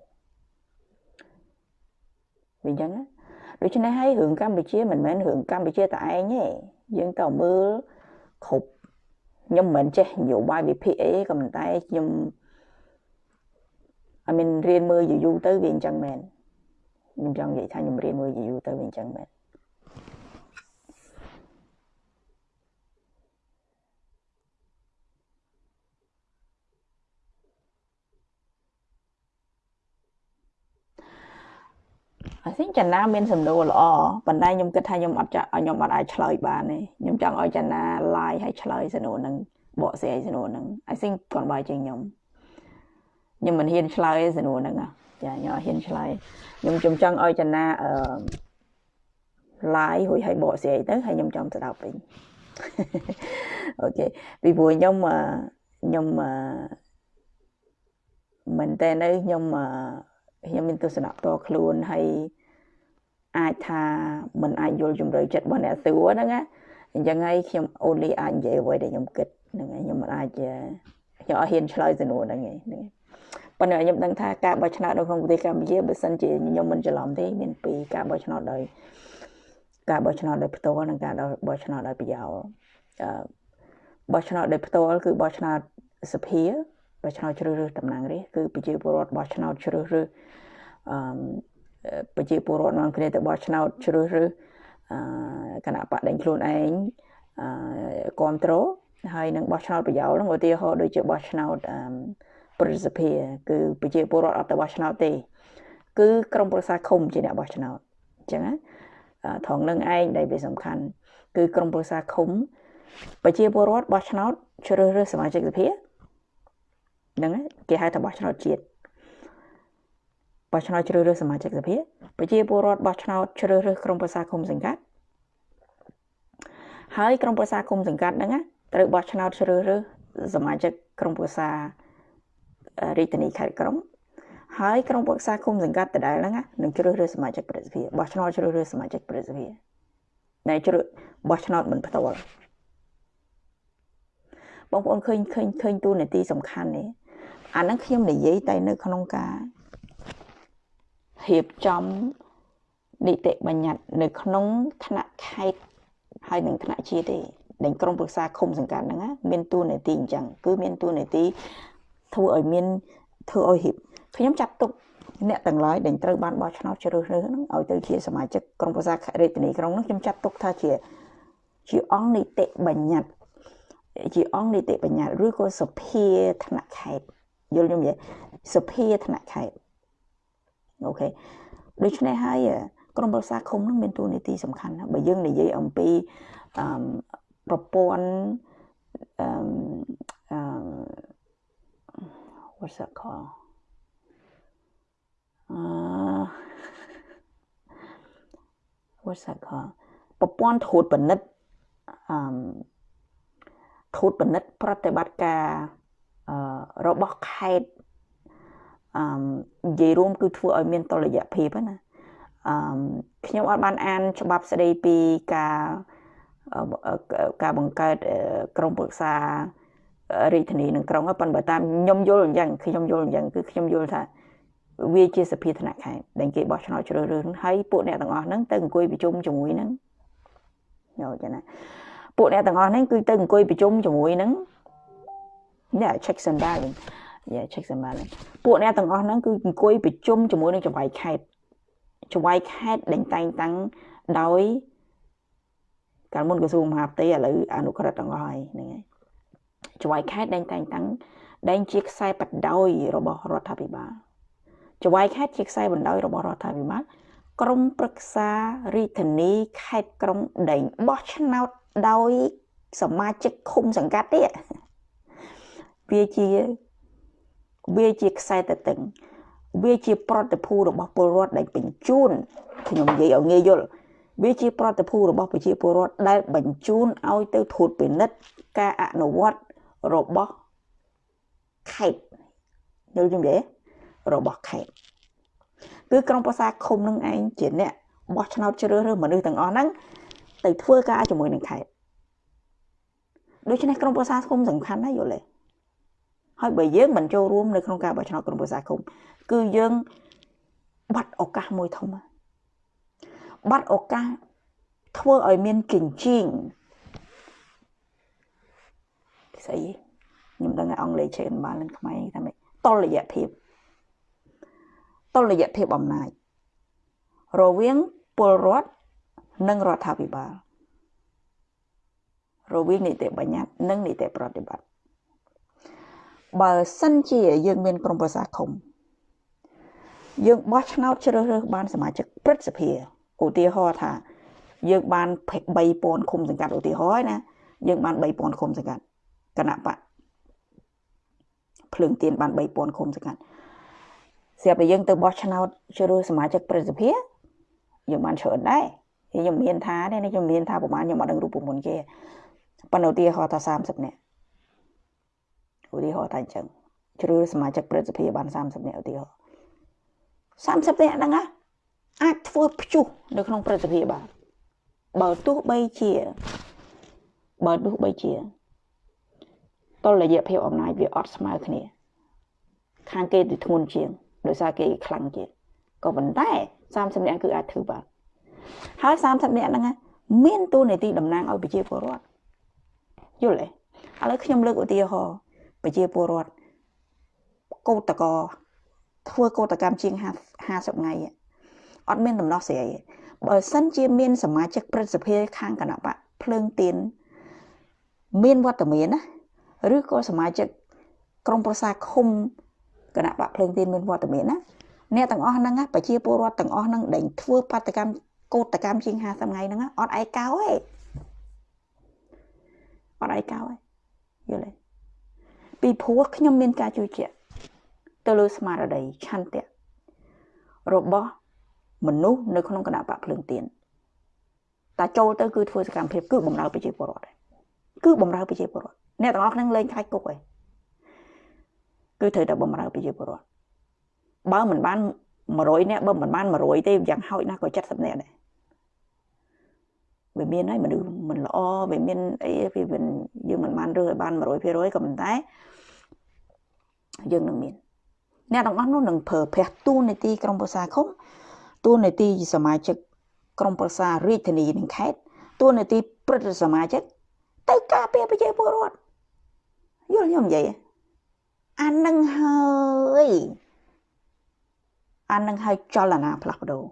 វាអញ្ចឹងដូច្នេះហើយរឿងកម្ពុជាមិនមែនរឿងកម្ពុជាតែឯងទេយើងទៅមើលគ្រប់ខ្ញុំមិនចេះនយោបាយវិភាគអីក៏ប៉ុន្តែខ្ញុំអមានរៀនមើលយូរទៅវាអញ្ចឹងមែនខ្ញុំចង់និយាយថាខ្ញុំរៀនមើលយូរទៅវាអញ្ចឹងមែន អាស៊ីចនាមានសំណួរល្អប៉ុន្តែខ្ញុំគិតថាខ្ញុំអត់ខ្ញុំអត់អាចឆ្លើយបានទេខ្ញុំចង់ឲ្យចនា live ឲ្យឆ្លើយសំណួរហ្នឹងបកស្រាយសំណួរហ្នឹង I think គាត់បាយជាងខ្ញុំខ្ញុំមិនហ៊ានឆ្លើយសំណួរហ្នឹងចាខ្ញុំអត់ហ៊ានឆ្លើយខ្ញុំខ្ញុំចង់ឲ្យចនាអឺ live រួចឲ្យបកស្រាយទៅហើយខ្ញុំចង់ស្ដាប់វិញអូខេពីព្រោះខ្ញុំខ្ញុំមែនតើនៅខ្ញុំខ្ញុំមានទស្សនៈផ្ទាល់ខ្លួនហើយ អាចថាមិនអាចយល់ជំរឿចិត្តរបស់អ្នកសួរហ្នឹងណាអញ្ចឹងហើយខ្ញុំ only អាចនិយាយអ្វីដែលខ្ញុំគិតហ្នឹងហើយខ្ញុំមិនអាចខ្ញុំអត់ហ៊ានឆ្លើយសំណួរហ្នឹងឯងប៉ុន្តែខ្ញុំដឹងថាការបោះឆ្នោតនៅក្នុងប្រទេសកម្ពុជាបើសិនជាខ្ញុំមិនច្រឡំទេមានពីរការបោះឆ្នោតដោយការបោះឆ្នោតដោយផ្ទាល់និងការបោះឆ្នោតដោយប្រយោលអឺបោះឆ្នោតដោយផ្ទាល់គឺបោះឆ្នោតសភាបោះឆ្នោតជ្រើសរើសតំណាងរាស្ត្រគឺប្រជាពលរដ្ឋបោះឆ្នោតជ្រើសរើសអឺ ប្រជាពលរដ្ឋនាំគ្នាទៅបោះឆ្នោតជ្រើសរើសគណៈបកដេញខ្លួនឯងគ្រប់គ្រងហើយនឹងបោះឆ្នោតប្រយោលនឹងឧទាហរណ៍ដូចជាបោះឆ្នោតប្រសិទ្ធិគឺប្រជាពលរដ្ឋអត់ទៅបោះឆ្នោតទេ គឺក្រមប្រឹក្សាឃុំជាអ្នកបោះឆ្នោតអញ្ចឹងណាត្រង់នឹងឯងដែលវាសំខាន់ គឺក្រមប្រឹក្សាឃុំប្រជាពលរដ្ឋបោះឆ្នោតជ្រើសរើសសមាជិកសភាហ្នឹងគេហៅថាបោះឆ្នោតជាតិបោះ ឆ្នោតជ្រើសរើសសមាជិកសភាប្រជាពលរដ្ឋបោះឆ្នោតជ្រើសរើសក្រុមប្រឹក្សាឃុំសង្កាត់ហើយក្រុមប្រឹក្សាឃុំសង្កាត់ហ្នឹងត្រូវបោះឆ្នោតជ្រើសរើសសមាជិកក្រុមប្រឹក្សារាជធានីខេត្តក្រុងហើយក្រុមប្រឹក្សាឃុំសង្កាត់ដដែលហ្នឹងនឹងជ្រើសរើសសមាជិកប្រសិទ្ធភាពបោះឆ្នោតជ្រើសរើសសមាជិកប្រសិទ្ធភាពណែជ្រើសបោះឆ្នោតមិនផ្ទាល់បងប្អូនឃើញឃើញឃើញតួនាទីសំខាន់នេះអាហ្នឹងខ្ញុំនិយាយតែនៅក្នុងការ រៀបចំនីតិបញ្ញត្តិនៅក្នុងថ្នាក់ខេត្តហើយនឹងថ្នាក់ជាតិទេដែលក្រុមប្រឹក្សាឃុំសង្កាត់ហ្នឹងមានតួនាទីអញ្ចឹងគឺមានតួនាទីធ្វើឲ្យមានធ្វើឲ្យរៀបខ្ញុំចាត់ទុកអ្នកទាំងឡាយដែលត្រូវបានបោះឆ្នោតជ្រើសរើសហ្នឹងឲ្យទៅជាសមាជិកក្រុមប្រឹក្សារាជធានីក្រុងហ្នឹងខ្ញុំចាត់ទុកថាជាជាអង្គនីតិបញ្ញត្តិជាអង្គនីតិបញ្ញត្តិឬក៏សភាថ្នាក់ខេត្តយល់ខ្ញុំទេសភាថ្នាក់ខេត្ត អូខេដូច្នេះហើយក្រមប្រឹក្សាឃុំនឹងមានតួនាទីសំខាន់ណាស់បើយើងនិយាយអំពីអឺប្រព័ន្ធអឺអឺ what's that called អឺ what's that called ប្រព័ន្ធត្រួតពិនិត្យអឺត្រួតពិនិត្យប្រតិបត្តិការអឺរបស់ខេត្ត អឺនិយាយរួមគឺធ្វើឲ្យមានតលយៈភាពណាអឺខ្ញុំអត់បានអានច្បាប់ស្ដីពីការការបង្កើតក្រុមប្រឹក្សារាជធានីនឹងក្រុងប៉ុន្តែតាមខ្ញុំយល់អញ្ចឹងខ្ញុំយល់អញ្ចឹងគឺខ្ញុំយល់ថាវាជាសភាធនៈខេត្តដែលគេបោះឆ្នោតជ្រើសរើសហើយពួកអ្នកទាំងអស់ហ្នឹងទៅអង្គុយប្រជុំជាមួយហ្នឹងយកចឹងណាពួកអ្នកទាំងអស់ហ្នឹងគឺទៅអង្គុយប្រជុំជាមួយហ្នឹងនេះ checks and balance យ៉ា checks and balance ពួកអ្នកទាំងអស់ហ្នឹងគឺអង្គុយប្រជុំជាមួយនឹងចង្វាយខេត្តចង្វាយខេត្តដែលតែងតាំងដោយកាលមុនក្រសួងមហាផ្ទៃឥឡូវអនុក្រឹត្យទាំងអស់ហើយហ្នឹងហើយចង្វាយខេត្តដែលតែងតាំងដែលជាខ្សែបដោយរបស់រដ្ឋាភិបាលចង្វាយខេត្តជាខ្សែបណ្ដោយរបស់រដ្ឋាភិបាលក្រមប្រឹក្សារាជធានីខេត្តក្រុងដែងបោះឆ្នោតដោយសមាជិកឃុំសង្កាត់ទៀតវាជា វាជាខ្សែតតឹងវាជាប្រតិភូរបស់ពលរដ្ឋដែលបញ្ជូនខ្ញុំនិយាយឲ្យងាយយល់វាជាប្រតិភូរបស់ប្រជាពលរដ្ឋដែលបញ្ជូនឲ្យទៅធូតពិនិត្យការអនុវត្តរបស់ខេត្តយល់ជំទេរបស់ខេត្តគឺក្រុមប្រឹក្សាឃុំនឹងឯងជាអ្នកបោះឆ្នោតជ្រើសរើសមនុស្សទាំងអស់ហ្នឹងទៅធ្វើការជាមួយនឹងខេត្តដូច្នេះក្រុមប្រឹក្សាឃុំសំខាន់ណាស់យល់ទេ ហើយបើយើងមិនចូលរួមនៅក្នុងការបោះឆ្នោតក្រុមប្រឹក្សាឃុំគឺយើងបាត់ឱកាសមួយធំបាត់ឱកាសធ្វើឲ្យមានជញ្ជីងស្អីខ្ញុំដឹងអង់គ្លេសចេះបាននឹងខ្មែរថាម៉េចតលយៈភាពតុល្យភាពអំណាចរវាងពលរដ្ឋនិងរដ្ឋាភិបាលរវាងនីតិបញ្ញត្តិនិងនីតិប្រតិបត្តិ បើសិនជាយើងមានក្រុមប្រឹក្សាឃុំយើងបោះឆ្នោតជ្រើសរើសបានសមាជិកព្រឹទ្ធសភាឧទាហរណ៍ថា យើងបាន3000ឃុំសង្កាត់ឧទាហរណ៍ណាយើងបាន3000ឃុំសង្កាត់គណៈបកភ្លើងទៀនបាន3000ឃុំសង្កាត់ស្រាប់តែយើងទៅបោះឆ្នោតជ្រើសរើសសមាជិកប្រសិទ្ធភាពយើងបានច្រើនដែរខ្ញុំមានថាទេខ្ញុំមានថាប្រហែលខ្ញុំអត់ដឹងរូបមន្តគេប៉ុន្តែឧទាហរណ៍ថា30នាក់ ឧទាហរណ៍ថាអញ្ចឹងជ្រើសសមាជិកប្រសិទ្ធភាពបាន30នាក់ឧទាហរណ៍30នាក់ហ្នឹងណាអាចធ្វើព្យុះនៅក្នុងប្រសិទ្ធភាពបានបើទោះបីជាបើទោះបីជាតលយៈភាពអំណាចវាអត់ស្មើគ្នា ខាងគេទៅធ្ងន់ជាងដោយសារគេខ្លាំងជាងក៏ប៉ុន្តែ30នាក់គឺអាចធ្វើបានហើយ30នាក់ហ្នឹងមានទូនាទីតំណាងឲ្យប្រជាពលរដ្ឋយល់ទេឥឡូវខ្ញុំលើកឧទាហរណ៍ ប្រជាពលរដ្ឋកោតកោធ្វើកោតកម្មជាង50ថ្ងៃអត់មានដំណោះស្រាយទេបើសិនជាមានសមាជិកព្រឹទ្ធសភាខាងគណៈបកភ្លើងទៀនមានវត្តមានណាឬក៏សមាជិកក្រុមប្រឹក្សាឃុំគណៈបកភ្លើងទៀនមានវត្តមានណាអ្នកទាំងអស់ហ្នឹងប្រជាពលរដ្ឋទាំងអស់ហ្នឹងដែលធ្វើបាតកម្មកោតកម្មជាង50ថ្ងៃហ្នឹងអត់ឯកោទេអត់ឯកោទេយល់ទេ ពីព្រោះខ្ញុំមានការជួយជាទៅលើស្មារតីឆន្ទៈរបស់មនុស្សនៅក្នុងគណៈបកភ្លើងទៀនតែចូលទៅគឺធ្វើសកម្មភាពគឺបំរើប្រជាពលរដ្ឋគឺបំរើប្រជាពលរដ្ឋអ្នកទាំងអស់ហ្នឹងលេងខ្លាចគុកឯងគឺត្រូវតែបំរើប្រជាពលរដ្ឋបើមិនបាន100នាក់បើមិនបាន100ទេយ៉ាងហោចណាស់ក៏70នាក់ដែរ វាមានហើយមនុស្សមិនល្អវាមានអីវាមិនយើងមិនបានរើសឲ្យបាន100%ក៏ប៉ុន្តែយើងនឹងមានអ្នកទាំងអស់នោះនឹងប្រើប្រាស់ទូនីតិក្រមប្រសាឃុំទូនីតិសមាជិកក្រមប្រសារាជធានីនិងខេត្តទូនីតិព្រឹទ្ធសមាជិកទៅការពារប្រជាពលរដ្ឋយល់ខ្ញុំនិយាយអានឹងហើយអានឹងហើយចលនាផ្លាស់ប្ដូរ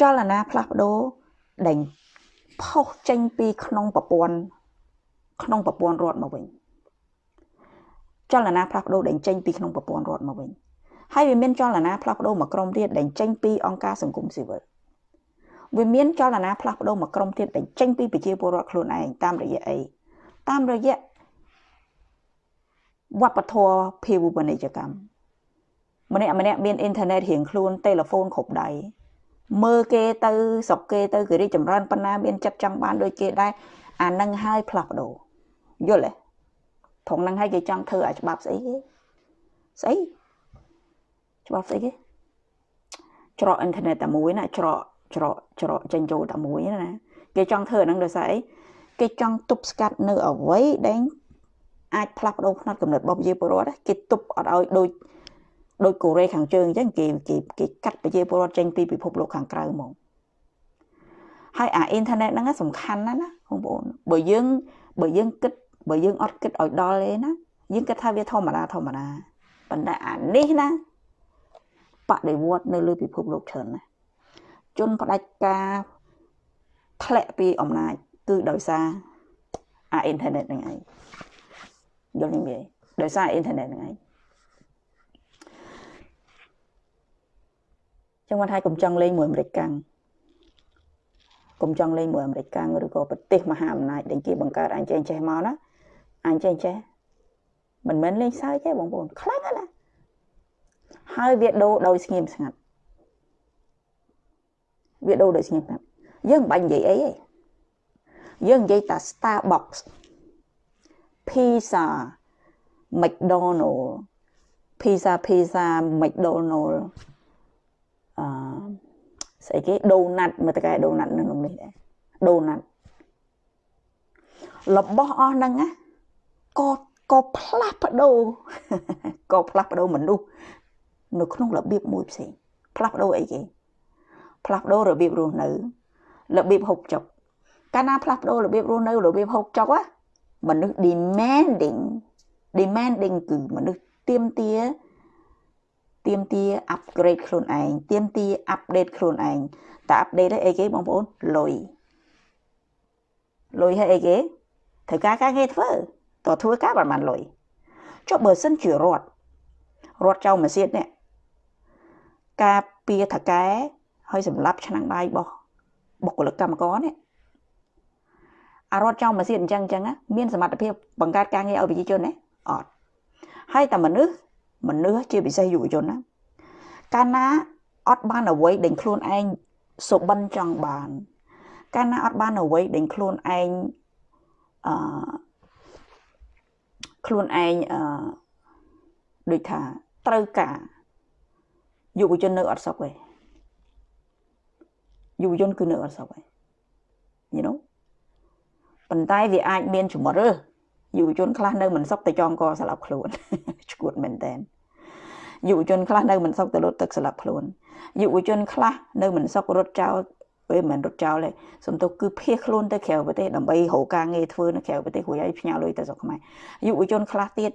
ចលនាផ្លាស់ប្ដូរ ដែលផុសចេញពីក្នុងប្រព័ន្ធក្នុងប្រព័ន្ធរដ្ឋមកវិញចលនាផ្លាស់ប្ដូរដែលចេញពីក្នុងប្រព័ន្ធរដ្ឋមកវិញហើយវាមានចលនាផ្លាស់ប្ដូរមកក្រុមទៀតដែលចេញពីអង្គការសង្គមស៊ីវិលវាមានចលនាផ្លាស់ប្ដូរមកក្រុមទៀតដែលចេញពីប្រជាពលរដ្ឋខ្លួនឯងតាមរយៈអីតាមរយៈវប្បធម៌ភាវូបនីយកម្មម្នាក់ម្នាក់មានអ៊ីនធឺណិតរៀងខ្លួនទូរស័ព្ទគ្រប់ដៃ មើលគេទៅស្រុកគេទៅគេរីកចម្រើនប៉ុណ្ណាមានចិត្តចង់បានដូចគេដែរអានឹងហើយផ្លាស់ប្ដូរយល់ទេត្រង់ហ្នឹងហើយគេចង់ធ្វើឲ្យច្បាប់ស្អីគេស្អីច្បាប់ស្អីគេច្រកអ៊ីនធឺណិតតែមួយណាច្រកច្រកច្រកចេញចូលតែមួយណាគេចង់ធ្វើអាហ្នឹងដោយសារអីគេចង់ទប់ស្កាត់នៅអ្វីដែលអាចផ្លាស់ប្ដូរផ្នត់កំណត់របស់ប្រជាពលរដ្ឋគេទប់អត់ឲ្យដូច ដូចកូរ៉េខាងជើងអញ្ចឹងគេគេគេកាត់ប្រជាពលរដ្ឋចេញពីពិភពលោកខាងក្រៅហ្មងហើយអាអ៊ីនធឺណិតហ្នឹងសំខាន់ណាស់ណាបងប្អូនបើយើងបើយើងគិតបើយើងអត់គិតឲ្យដល់ទេណាយើងគិតថាវាធម្មតាធម្មតាប៉ុន្តែអានេះណាបដិវត្តនៅលើពិភពលោកច្រើនណាស់ជនផ្ដាច់ការធ្លាក់ពីអំណាចគឺដោយសារអាអ៊ីនធឺណិតហ្នឹងឯងយល់ទេដោយសារអ៊ីនធឺណិតហ្នឹងឯង ចឹងគាត់ថាកុំចង់លេងមួយអាមេរិកកាំងកុំចង់លេងមួយអាមេរិកកាំងឬក៏ប្រទេសមហាអំណាចដែលគេបង្កើតអញចេះចេះមកណាអញចេះចេះមិនមែនលេងសើចទេបងប្អូនខ្លាំងណាស់ហើយវាដូរដោយស្ងៀមស្ងាត់វាដូរដោយស្ងៀមស្ងាត់យើងមិនបាច់និយាយអីទេយើងនិយាយតែ Starbucks Pizza McDonald Pizza Pizza McDonald អឺ ស្អីគេដូណាត់មើលតកែដូណាត់នៅក្នុងនេះដែរដូណាត់របស់អស់ហ្នឹងណាក៏ក៏ផ្លាស់ប្ដូរក៏ផ្លាស់ប្ដូរមនុស្សនៅក្នុងរបៀបមួយផ្សេងផ្លាស់ប្ដូរអីគេផ្លាស់ប្ដូររបៀបរស់នៅរបៀបហូបចុកកាលណាផ្លាស់ប្ដូររបៀបរស់នៅរបៀបហូបចុកណាមនុស្ស demanding demanding គឺមនុស្សទៀមទា ទៀមទា upgrade ខ្លួនឯងទៀមទា update ខ្លួនឯងតែ update អីគេបងប្អូនលុយលុយឲ្យអីគេត្រូវការការងារធ្វើតើធ្វើការបានបានលុយចុះបើសិនជារត់រត់ចៅម៉ាស៊ីននេះការពៀថកែហើយសម្រាប់ឆ្នាំងបាយរបស់បុគ្គលិកកម្មករនេះអារត់ចៅម៉ាស៊ីនអញ្ចឹងអញ្ចឹងមានសមត្ថភាពបង្កើតការងារឲ្យប្រជាជនទេអត់ហើយតែមនុស្ស មនុស្សជាពិសេសយុវជនណាកាលណាអត់បានអ្វីដែលខ្លួនឯងសុបិនចង់បាន កាលណាអត់បានអ្វីដែលខ្លួនឯងអឺខ្លួនឯងអឺដូចថាត្រូវការយុវជននៅអត់សុខទេយុវជនគឺនៅអត់សុខទេ you know ប៉ុន្តែវាអាចមានជំរឿ យុវជនខ្លះនៅមិនសុខតែចងកស្លាប់ខ្លួនឈួតមែនតើយុវជនខ្លះនៅមិនសុខទៅលុតទឹកស្លាប់ខ្លួនយុវជនខ្លះនៅមិនសុខរត់ចោលពេលមិនរត់ចោលទេសំទុះគឺភៀសខ្លួនទៅក្រៅប្រទេសដើម្បីរកការងារធ្វើនៅក្រៅប្រទេសរួចហើយផ្ញើលុយទៅស្រុកខ្មែរយុវជនខ្លះទៀត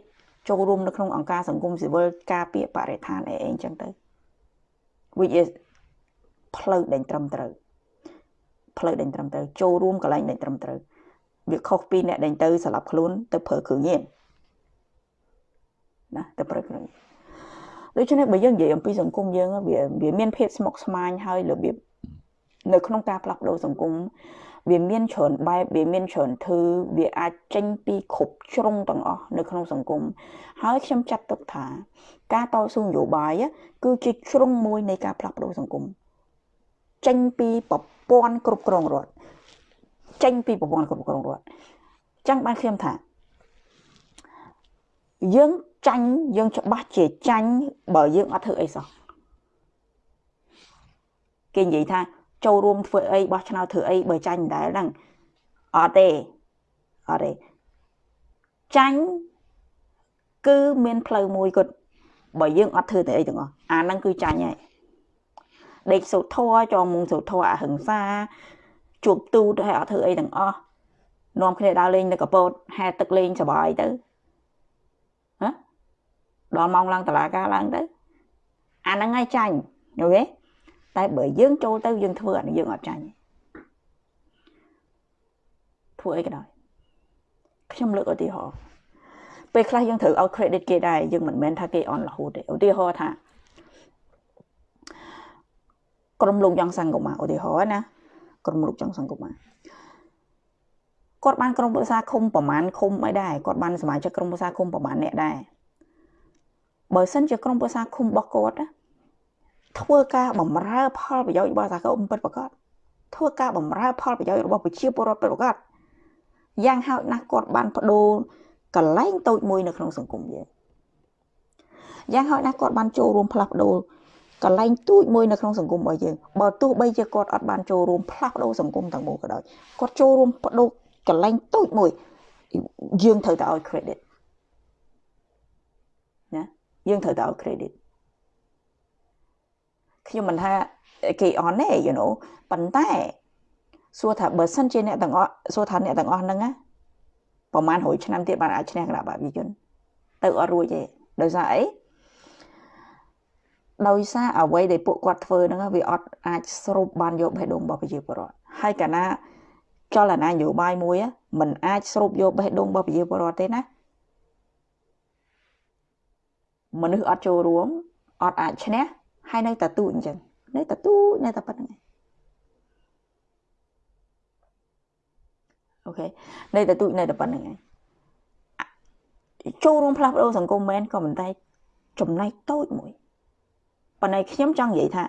ចូលរួមនៅក្នុងអង្គការសង្គមស៊ីវិលការពារបរិស្ថានអីអីចឹងទៅ which is ផ្លូវដែលត្រឹមត្រូវផ្លូវដែលត្រឹមត្រូវចូលរួមកន្លែងដែលត្រឹមត្រូវ វាខុសពីអ្នកដែលទៅស្លាប់ខ្លួនទៅប្រើគ្រឿងញៀនណាទៅប្រើគ្រឿងដូច្នេះបើយើងនិយាយអំពីសង្គមយើងវាវាមានភាពស្មុគស្មាញហើយរបៀបនៅក្នុងការផ្លាស់ប្ដូរសង្គមវាមានច្រើនបែបវាមានច្រើនធ្វើវាអាចចេញពីគ្រប់ជ្រុងទាំងអស់នៅក្នុងសង្គមហើយខ្ញុំចាត់ទុកថា ការតស៊ូនយោបាយគឺជាជ្រុងមួយនៃការផ្លាស់ប្ដូរសង្គមចេញពីប្រព័ន្ធគ្រប់គ្រងរដ្ឋ ចេញពីប្រព័ន្ធគ្រប់គ្រងរដ្ឋចឹងបានខ្ញុំថាយើងចាញ់យើងច្បាស់ជាចាញ់បើយើងអត់ធ្វើអីសោះគេនិយាយថាចូលរួមធ្វើអីបោះឆ្នោតធ្វើអីបើចាញ់ដែរហ្នឹងអត់ទេអត់ទេចាញ់គឺមានផ្លូវមួយគាត់បើយើងអត់ធ្វើតែអីទាំងអស់អាហ្នឹងគឺចាញ់ហើយដេកសូត្រធัวចងមុងសូត្រធัวអហិង្សា ជួបទូតហើយអត់ធ្វើអីទាំងអស់នាំគ្នាដើរលេងនៅកពតហែទឹកលេងសបាយទៅហ៎ដល់ម៉ោងឡើងតឡាការឡើងទៅអាហ្នឹងហើយចាញ់យល់ទេតែបើយើងចូលទៅយើងធ្វើអានេះយើងអត់ចាញ់ធ្វើអីក៏ដោយខ្ញុំលើកឧទាហរណ៍ពេលខ្លះយើងត្រូវឲ្យ credit គេដែរយើងមិនមែនថាគេអន់រហូតទេឧទាហរណ៍ថាក្រុមលោកយ៉ាងសង្គមឧទាហរណ៍ណា ក្រុមលោកយ៉ាងសង្គមគាត់បានក្រុមប្រឹក្សាឃុំប្រមាណឃុំអីដែរគាត់បានសមាជិកក្រុមប្រឹក្សាឃុំប្រមាណអ្នកដែរបើសិនជាក្រុមប្រឹក្សាឃុំរបស់គាត់ណាធ្វើការបំរើផលប្រយោជន៍របស់សហគមន៍ពិតប្រាកដធ្វើការបំរើផលប្រយោជន៍របស់ប្រជាពលរដ្ឋពិតប្រាកដយ៉ាងហោចណាស់គាត់បានបដូរកន្លែងតូចមួយនៅក្នុងសង្គមយើងយ៉ាងហោចណាស់គាត់បានចូលរួមផ្លាស់ប្ដូរ កន្លែងទូចមួយនៅក្នុងសង្គមរបស់យើងបើទោះបីជាគាត់អត់បានចូលរួមផ្លាស់ប្ដូរសង្គមទាំងមូលក៏ដោយគាត់ចូលរួមបដូរកន្លែងទូចមួយយើងត្រូវតែឲ្យ credit ណាយើងត្រូវតែឲ្យ credit ខ្ញុំមិនថាគេអន់ទេ you know ប៉ុន្តែសួរថាបើសិនជាអ្នកទាំងអស់សួរថាអ្នកទាំងអស់ហ្នឹងណាប្រហែល100ឆ្នាំទៀតបានអាចឈ្នះគណៈបព្វជិជនទៅអត់រួចទេដោយសារអី ដោយសារអ្វីដែលពួកគាត់ធ្វើហ្នឹងវាអត់អាចស្រូបបានយកបេះដូងរបស់ប្រជាពលរដ្ឋហើយកាលណាចលនានយោបាយមួយมันអាចស្រូបយកបេះដូងរបស់ប្រជាពលរដ្ឋទេណាមនុស្សអត់ចូលរួមអត់អាចឈ្នះហើយនៅតែទូចអញ្ចឹងនៅតែទូចនៅតែប៉ុណ្្នឹងអូខេនៅតែទូចនៅតែប៉ុណ្្នឹងឯងចូលរួមផ្លាស់ប្ដូរសង្គមមែនក៏មិនតែចំណែកតូចមួយ ប៉ុន្តែខ្ញុំចង់និយាយថា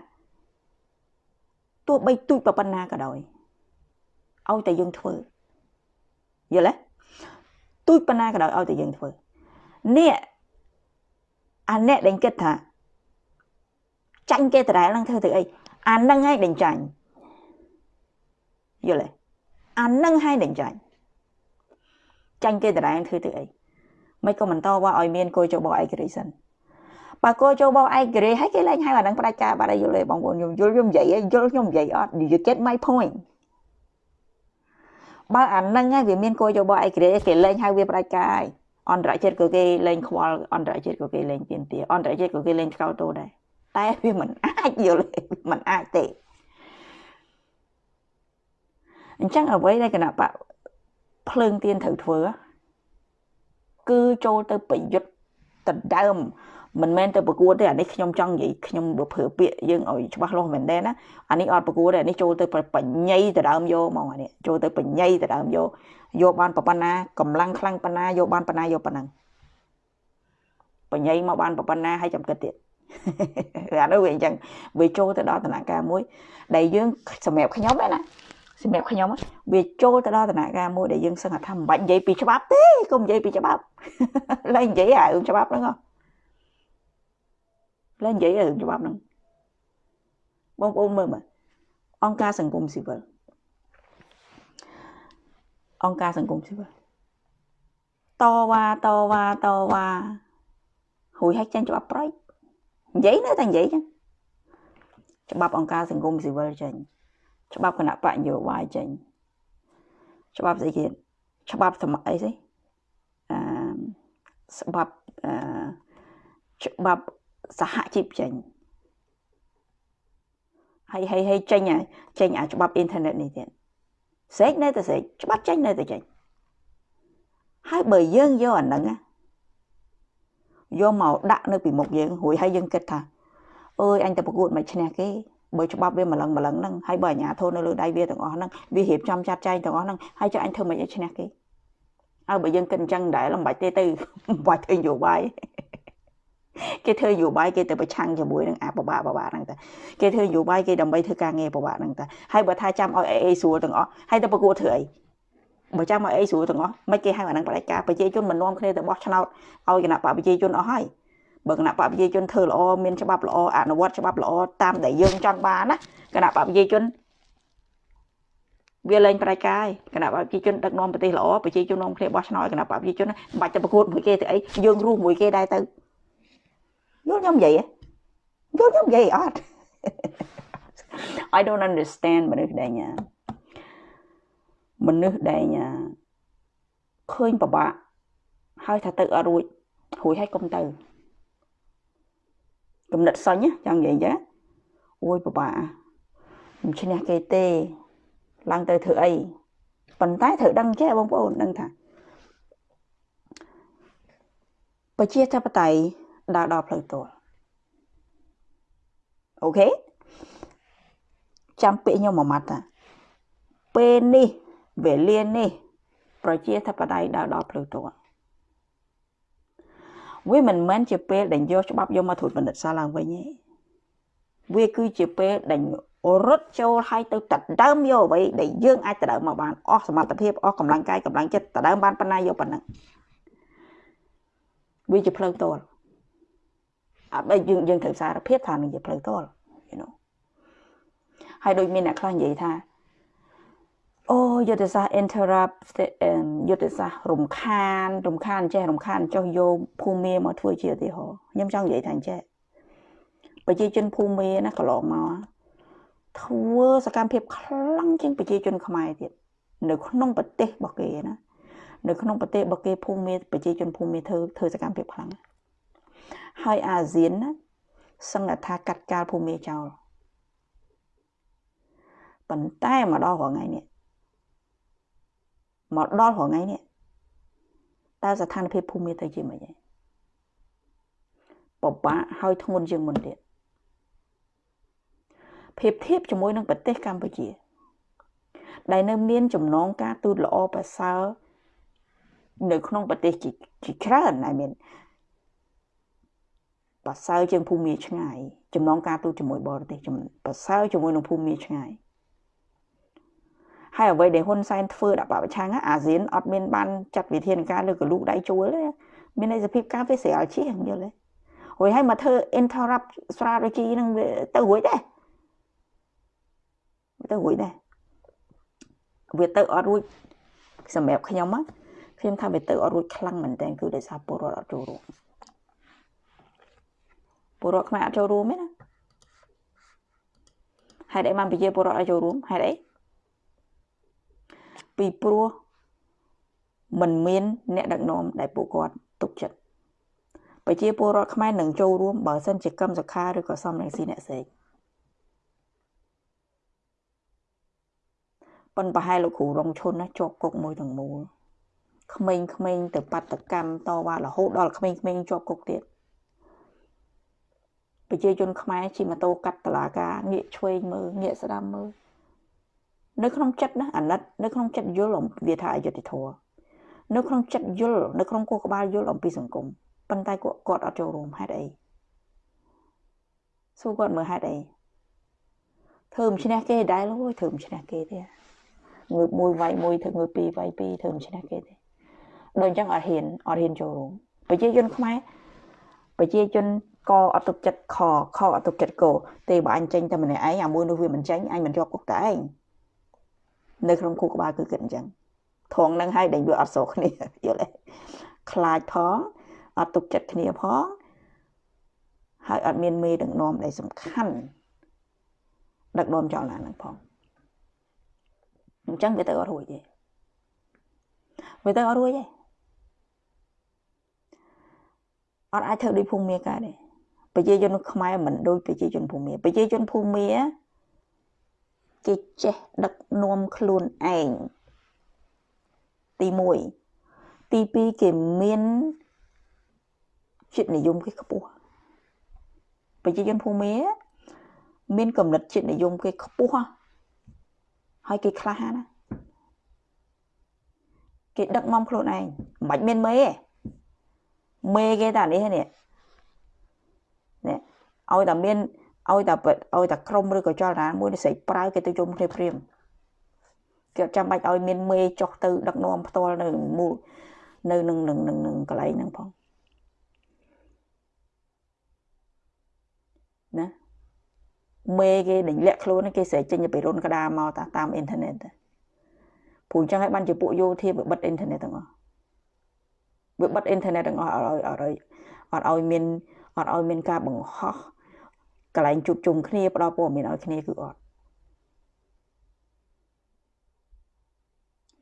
ទោះបីទូចប៉ុណ្ណាក៏ដោយឲ្យតែយើងធ្វើយល់ទេទូចប៉ុណ្ណាក៏ដោយឲ្យតែយើងធ្វើនេះអាអ្នកដែលគិតថាចាញ់គេដដែលនឹងធ្វើទៅអីអានឹងហើយដែលចាញ់យល់ទេអានឹងហើយដែលចាញ់ចាញ់គេដដែលធ្វើទៅអីមិនក៏បន្តว่าឲ្យមានគោចបោឯករាជ្យសិន បើគោចបោឯករាជ្យហើយគេលែងហៅអានឹងផ្ដាច់ការបាត់ហើយយល់ទេបងប្អូនខ្ញុំយល់ខ្ញុំនិយាយយល់ខ្ញុំនិយាយអត់ you get my point បើអានឹងហើយវាមានគោចបោឯករាជ្យគេលែងហៅវាផ្ដាច់ការហើយអន្តរជាតិក៏គេលែងខ្វល់អន្តរជាតិក៏គេលែងទៀនទាអន្តរជាតិក៏គេលែងឆ្កោតតោដែរតែវាមិនអាចយល់មិនអាចទេអញ្ចឹងអ្វីដែលគណៈបកភ្លើងទៀនត្រូវធ្វើគឺចូលទៅប្រយុទ្ធដណ្ដើម មិនមែនទៅប្រកួតទេអានេះខ្ញុំចង់និយាយខ្ញុំបើប្រើពាក្យយើងឲ្យច្បាស់លាស់មែនទេណាអានេះអត់ប្រកួតទេអានេះចូលទៅបញ្ញាយទៅដើមយកហ្មងអានេះចូលទៅបញ្ញាយទៅដើមយកយកបានប៉ុណ្ណាកម្លាំងខ្លាំងប៉ុណ្ណាយកបានប៉ុណ្ណាយកប៉ុណ្ណឹងបញ្ញាយមកបានប៉ុណ្ណាហើយចាំគិតទៀតអានោះវាអញ្ចឹងវាចូលទៅដល់ដំណាក់កាលមួយ ដែលយើងសម្រាប់ខ្ញុំណាសម្រាប់ខ្ញុំវាចូលទៅដល់ដំណាក់កាលមួយដែលយើងសឹងថាមិនបាច់និយាយពីច្បាប់ទេកុំនិយាយពីច្បាប់ឡើយនិយាយអារឿងច្បាប់ហ្នឹង ឡើយនិយាយរឿងច្បាប់ហ្នឹងបងប្អូនមើលមើលអង្គការសង្គមស៊ីវិលអង្គការសង្គមស៊ីវិលតវ៉ាតវ៉ាតវ៉ារួយឲ្យចាញ់ច្បាប់ប្រៃនិយាយនៅតែនិយាយចឹងច្បាប់អង្គការសង្គមស៊ីវិលចេញច្បាប់គណៈបកនយោបាយចេញច្បាប់ស្អីគេច្បាប់សម័យអីស្អីអឺច្បាប់អឺច្បាប់ សហជីពចេញហើយហើយហើយចេញចេញអាច្បាប់អ៊ីនធឺណិតនេះទៀតស្រេចនៅតែស្រេចច្បាប់ចេញនៅតែចេញហើយបើយើងយកអាហ្នឹងយកមកដាក់នៅពីមុខយើងរួចហើយយើងគិតថាអើយអញទៅប្រកួតមិនឈ្នះគេបើច្បាប់វាម្លឹងម្លឹងហ្នឹងហើយបើអាញាធននៅលើដៃវាទាំងអស់ហ្នឹងវារៀបចំចាត់ចែងទាំងអស់ហ្នឹងហើយចុះអញធ្វើមិនឲ្យឈ្នះគេអើបើយើងគិតអញ្ចឹងដែរមិនបាច់ទេទៅមិនបាច់ធ្វើនយោបាយ គេធ្វើនយោបាយគេទៅប្រឆាំងជាមួយនឹងអាបបាបបាហ្នឹងតែគេធ្វើនយោបាយគេដើម្បីធ្វើការងារបបាហ្នឹងតែហើយបើថាចាំឲ្យអេស្រួលទាំងអស់ហើយទៅប្រកួតធ្វើអីបើចាំឲ្យអីស្រួលទាំងអស់មិនគេហៅអាហ្នឹងបដិការប្រជាជនមិននាំគ្នាទៅបោះឆ្នោតឲ្យគណៈបកប្រជាជនអស់ហើយបើគណៈបកប្រជាជនធ្វើល្អមានច្បាប់ល្អអនុវត្តច្បាប់ល្អតាមដែលយើងចង់បានណាគណៈបកប្រជាជនវាលែងប្រតិការគណៈបកប្រជាជនដឹកនាំប្រទេសល្អប្រជាជននាំគ្នាបោះឆ្នោតគណៈបកប្រជាជនមិនបាច់ទៅប្រកួតមួយគេទៅអីយើងរស់មួយគេដែរទៅ យល់ខ្ញុំនិយាយយល់ខ្ញុំនិយាយអត់ I don't understand មនុស្សដែលញ៉ាមនុស្សដែលញ៉ាឃើញពិបាកហើយថាទៅអត់រួចរួចហើយកុំទៅគំនិតសញ្ញចង់និយាយចាអូយពិបាកមិនឈ្នះគេទេឡើងទៅធ្វើអីប៉ុន្តែត្រូវដឹងចេះបងប្អូនដឹងថាប្រជាធិបតេយ្យ ដើរដល់ផ្លូវទាល់អូខេចាំពាក្យខ្ញុំមួយម៉ាត់ថាពេលនេះវេលានេះ ប្រជាធិបតេយ្យដើរដល់ផ្លូវទាល់វាមិនមែនជាពេលដែលយកច្បាប់យកមកត្រួតពិនិត្យសារឡើងវិញទេវាគឺជាពេលដែលរត់ចូលឲ្យទៅតដើមយកអ្វីដែលយើងអាចតដើមមកបានអស់សមត្ថភាពអស់កម្លាំងកាយកម្លាំងចិត្តតដើមបានប៉ុណ្ណាយកប៉ុណ្ណឹងវាជាផ្លូវតល អត់បើយើងយើងត្រូវសារភាពថានឹងជាផ្លូវតល you know ហើយដូចមានអ្នកខ្លះនិយាយថាអូយុទ្ធសាស្ត្រ interrupt យុទ្ធសាស្ត្ររំខាន រំខានចេះរំខានចុះយកភូមិមកធ្វើជាឧទាហរណ៍ខ្ញុំចង់និយាយថាអញ្ចេះប្រជាជនភូមិណាកន្លងមកធ្វើសកម្មភាពខ្លាំងជាងប្រជាជនខ្មែរទៀតនៅក្នុងប្រទេសរបស់គេណានៅក្នុងប្រទេសរបស់គេភូមិប្រជាជនភូមិធ្វើធ្វើសកម្មភាពខ្លាំង ហើយអាស៊ានណាសង្កថាកាត់កាលភូមិចោលប៉ុន្តែមកដល់រងថ្ងៃនេះមកដល់រងថ្ងៃនេះតើស្ថានភាពភូមិទៅជាមិនហ៎ពិបាកហើយធ្ងន់ជាងមុនទៀតភាពធៀបជាមួយនឹងប្រទេសកម្ពុជា ដែលនៅមានចំណងការទូតល្អប្រសើរនៅក្នុងប្រទេសជាច្រើន I mean ប្រសើរជាងភូមិឆ្ងាយចំណងការទូតជាមួយបរទេសប្រសើរជាមួយនឹងភូមិឆ្ងាយហើយអ្វីដែលហ៊ុនសែនធ្វើដាក់បពប្រឆាំងអាស៊ានអត់មានបានចាត់វិធានការលើកលូកដៃជួលទេមានន័យសភាពការវាស្រាលជាងយល់ទេរួចហើយមកធ្វើ interrupt strategy នឹងទៅរួចដែរទៅរួចដែរវាទៅអត់រួចសម្រាប់ខ្ញុំខ្ញុំថាវាទៅអត់រួចខ្លាំងមែនតើគឺដោយសារពលរដ្ឋអត់ចូលរួម ពលរដ្ឋខ្មែរអត់ចូលរួមទេណាហេតុអីបានប្រជាពលរដ្ឋអត់ចូលរួមហេតុអីពីព្រោះมันមាន អ្នកដឹកនាំដែលពួកគាត់ទុកចិត្តប្រជាពលរដ្ឋខ្មែរនឹងចូលរួមបើសិនជាកម្មសខាឬក៏សំរងស៊ីអ្នកសេកប៉ុនប្រហែលលោកគ្រូរងឈុនណាជាប់គុកមួយទាំងមូលក្មេងៗទៅបាតកម្មតវ៉ារហូតដល់ក្មេងៗជាប់គុកទៀត ប្រជាជនខ្មែរជិះម៉ូតូកាត់តឡាការងាកឆ្វេងមើលងាកស្ដាំមើលនៅក្នុងចិត្តណាអាណិតនៅក្នុងចិត្តយល់អំវាថាអយុត្តិធម៌នៅក្នុងចិត្តយល់នៅក្នុងគោះក្បាលយល់អំពីសង្គមប៉ុន្តែគាត់គាត់អត់ចូលរួមហេតុអីសួរគាត់មើលហេតុអីធ្វើមិនឈ្នះគេដែរលោកធ្វើមិនឈ្នះគេទេងើបមួយវាយមួយធ្វើងើបពីរវាយពីរធ្វើមិនឈ្នះគេទេដូចអញ្ចឹងអត់ហ៊ានអត់ហ៊ានចូលរួមប្រជាជនខ្មែរ ប្រជាជនក៏អត់ទុកចិត្តខខអត់ទុកចិត្តកោទេបើអញចេញតែម្នាក់ឯងអាមួយនោះវាមិនចេញអញមិនជាប់គុកតែឯងនៅក្នុងគូក្បាលគឺគិតអញ្ចឹងថងនឹងឲ្យដែលវាអត់ស្រួលគ្នាយល់ទេខ្លាចផងអត់ទុកចិត្តគ្នាផងហើយអត់មានមេដឹកនាំដែលសំខាន់ដឹកនាំចលនានឹងផងអញ្ចឹងវាទៅអត់រួចទេវាទៅអត់រួចទេ អត់អាចធ្វើដូចភូមិមាកើតទេប្រជាជនខ្មែរមិនដូចប្រជាជនភូមិមាប្រជាជនភូមិមាគេចេះដឹកនាំខ្លួនឯងទី1ទី2គេមានចិត្តនិយមគេខ្ពស់ប្រជាជនភូមិមានកំណត់ចិត្តនិយមគេខ្ពស់ហើយគេក្លាហានណាគេដឹកនាំខ្លួនឯងមិនបាច់មានមេទេ មេគេតានេះនេះនេះឲ្យតែមានឲ្យតែឲ្យតែក្រុមឬក៏ចលនាមួយស្រីប្រើគេទៅជុំគ្នាព្រាមគេអត់ចាំបាច់ឲ្យមានមេចុះទៅដឹកនាំផ្ទាល់នៅមូលនៅនឹងនឹងនឹងកន្លែងហ្នឹងផងណាមេគេដេញលាក់ខ្លួនគេស្រែកចេញទៅរុនក្តារមកតាមអ៊ីនធឺណិតព្រោះអញ្ចឹងហើយបានជាពួកយោធាវាបិទអ៊ីនធឺណិតទាំងអស់ វាបិទអ៊ីនធឺណិតទាំងអស់អត់ឲ្យអត់ឲ្យអត់ឲ្យមានអត់ឲ្យមានការបង្ហោះកន្លែងជួបជុំគ្នាផ្ដល់ព័ត៌មានឲ្យគ្នាគឺអត់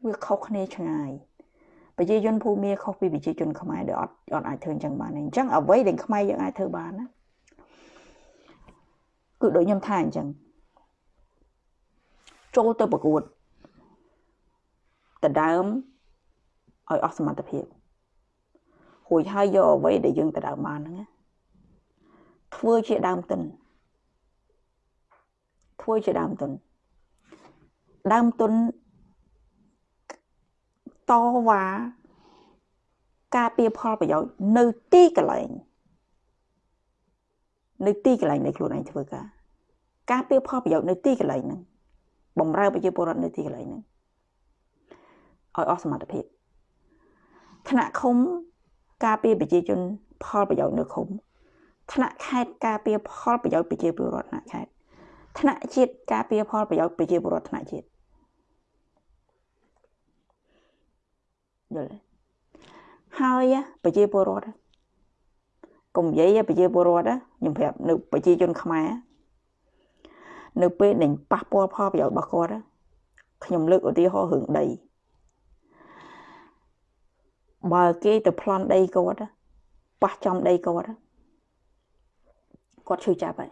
វាខុសគ្នាឆ្ងាយប្រជាជនភូមិខុសពីប្រជាជនខ្មែរដែលអត់អត់អាចធ្វើអញ្ចឹងបានទេអញ្ចឹងអ្វីដែលខ្មែរយើងអាចធ្វើបានណាគឺដូចខ្ញុំថាអញ្ចឹងចូលទៅប្រកួតដដើមឲ្យអស់សមត្ថភាព រួចហើយយកអ្វីដែលយើងដដើមបានហ្នឹងធ្វើជាដើមទុនធ្វើជាដើមទុនដើមទុនតវ៉ាការពៀផលប្រយោជន៍នៅទីកន្លែងនៅទីកន្លែងនៃខ្លួនឯងធ្វើការការពៀផលប្រយោជន៍នៅទីកន្លែងហ្នឹងបំរើប្រជាពលរដ្ឋនៅទីកន្លែងហ្នឹងឲ្យអស់សមត្ថភាពថ្នាក់ឃុំ ការពារប្រជាជន ផលប្រយោជន៍នៅឃុំថ្នាក់ខេត្តការពារផលប្រយោជន៍ប្រជាពលរដ្ឋថ្នាក់ខេត្តថ្នាក់ជាតិការពារផលប្រយោជន៍ប្រជាពលរដ្ឋថ្នាក់ជាតិយល់ទេហើយប្រជាពលរដ្ឋកុំនិយាយប្រជាពលរដ្ឋខ្ញុំប្រាប់នៅប្រជាជនខ្មែរនៅពេលដែលប៉ះពាល់ផលប្រយោជន៍របស់គាត់ខ្ញុំលើកឧទាហរណ៍រឿងដី បើគេទៅប្លន់ដីគាត់ប៉ះចំដីគាត់គាត់ឈឺចាប់ហើយ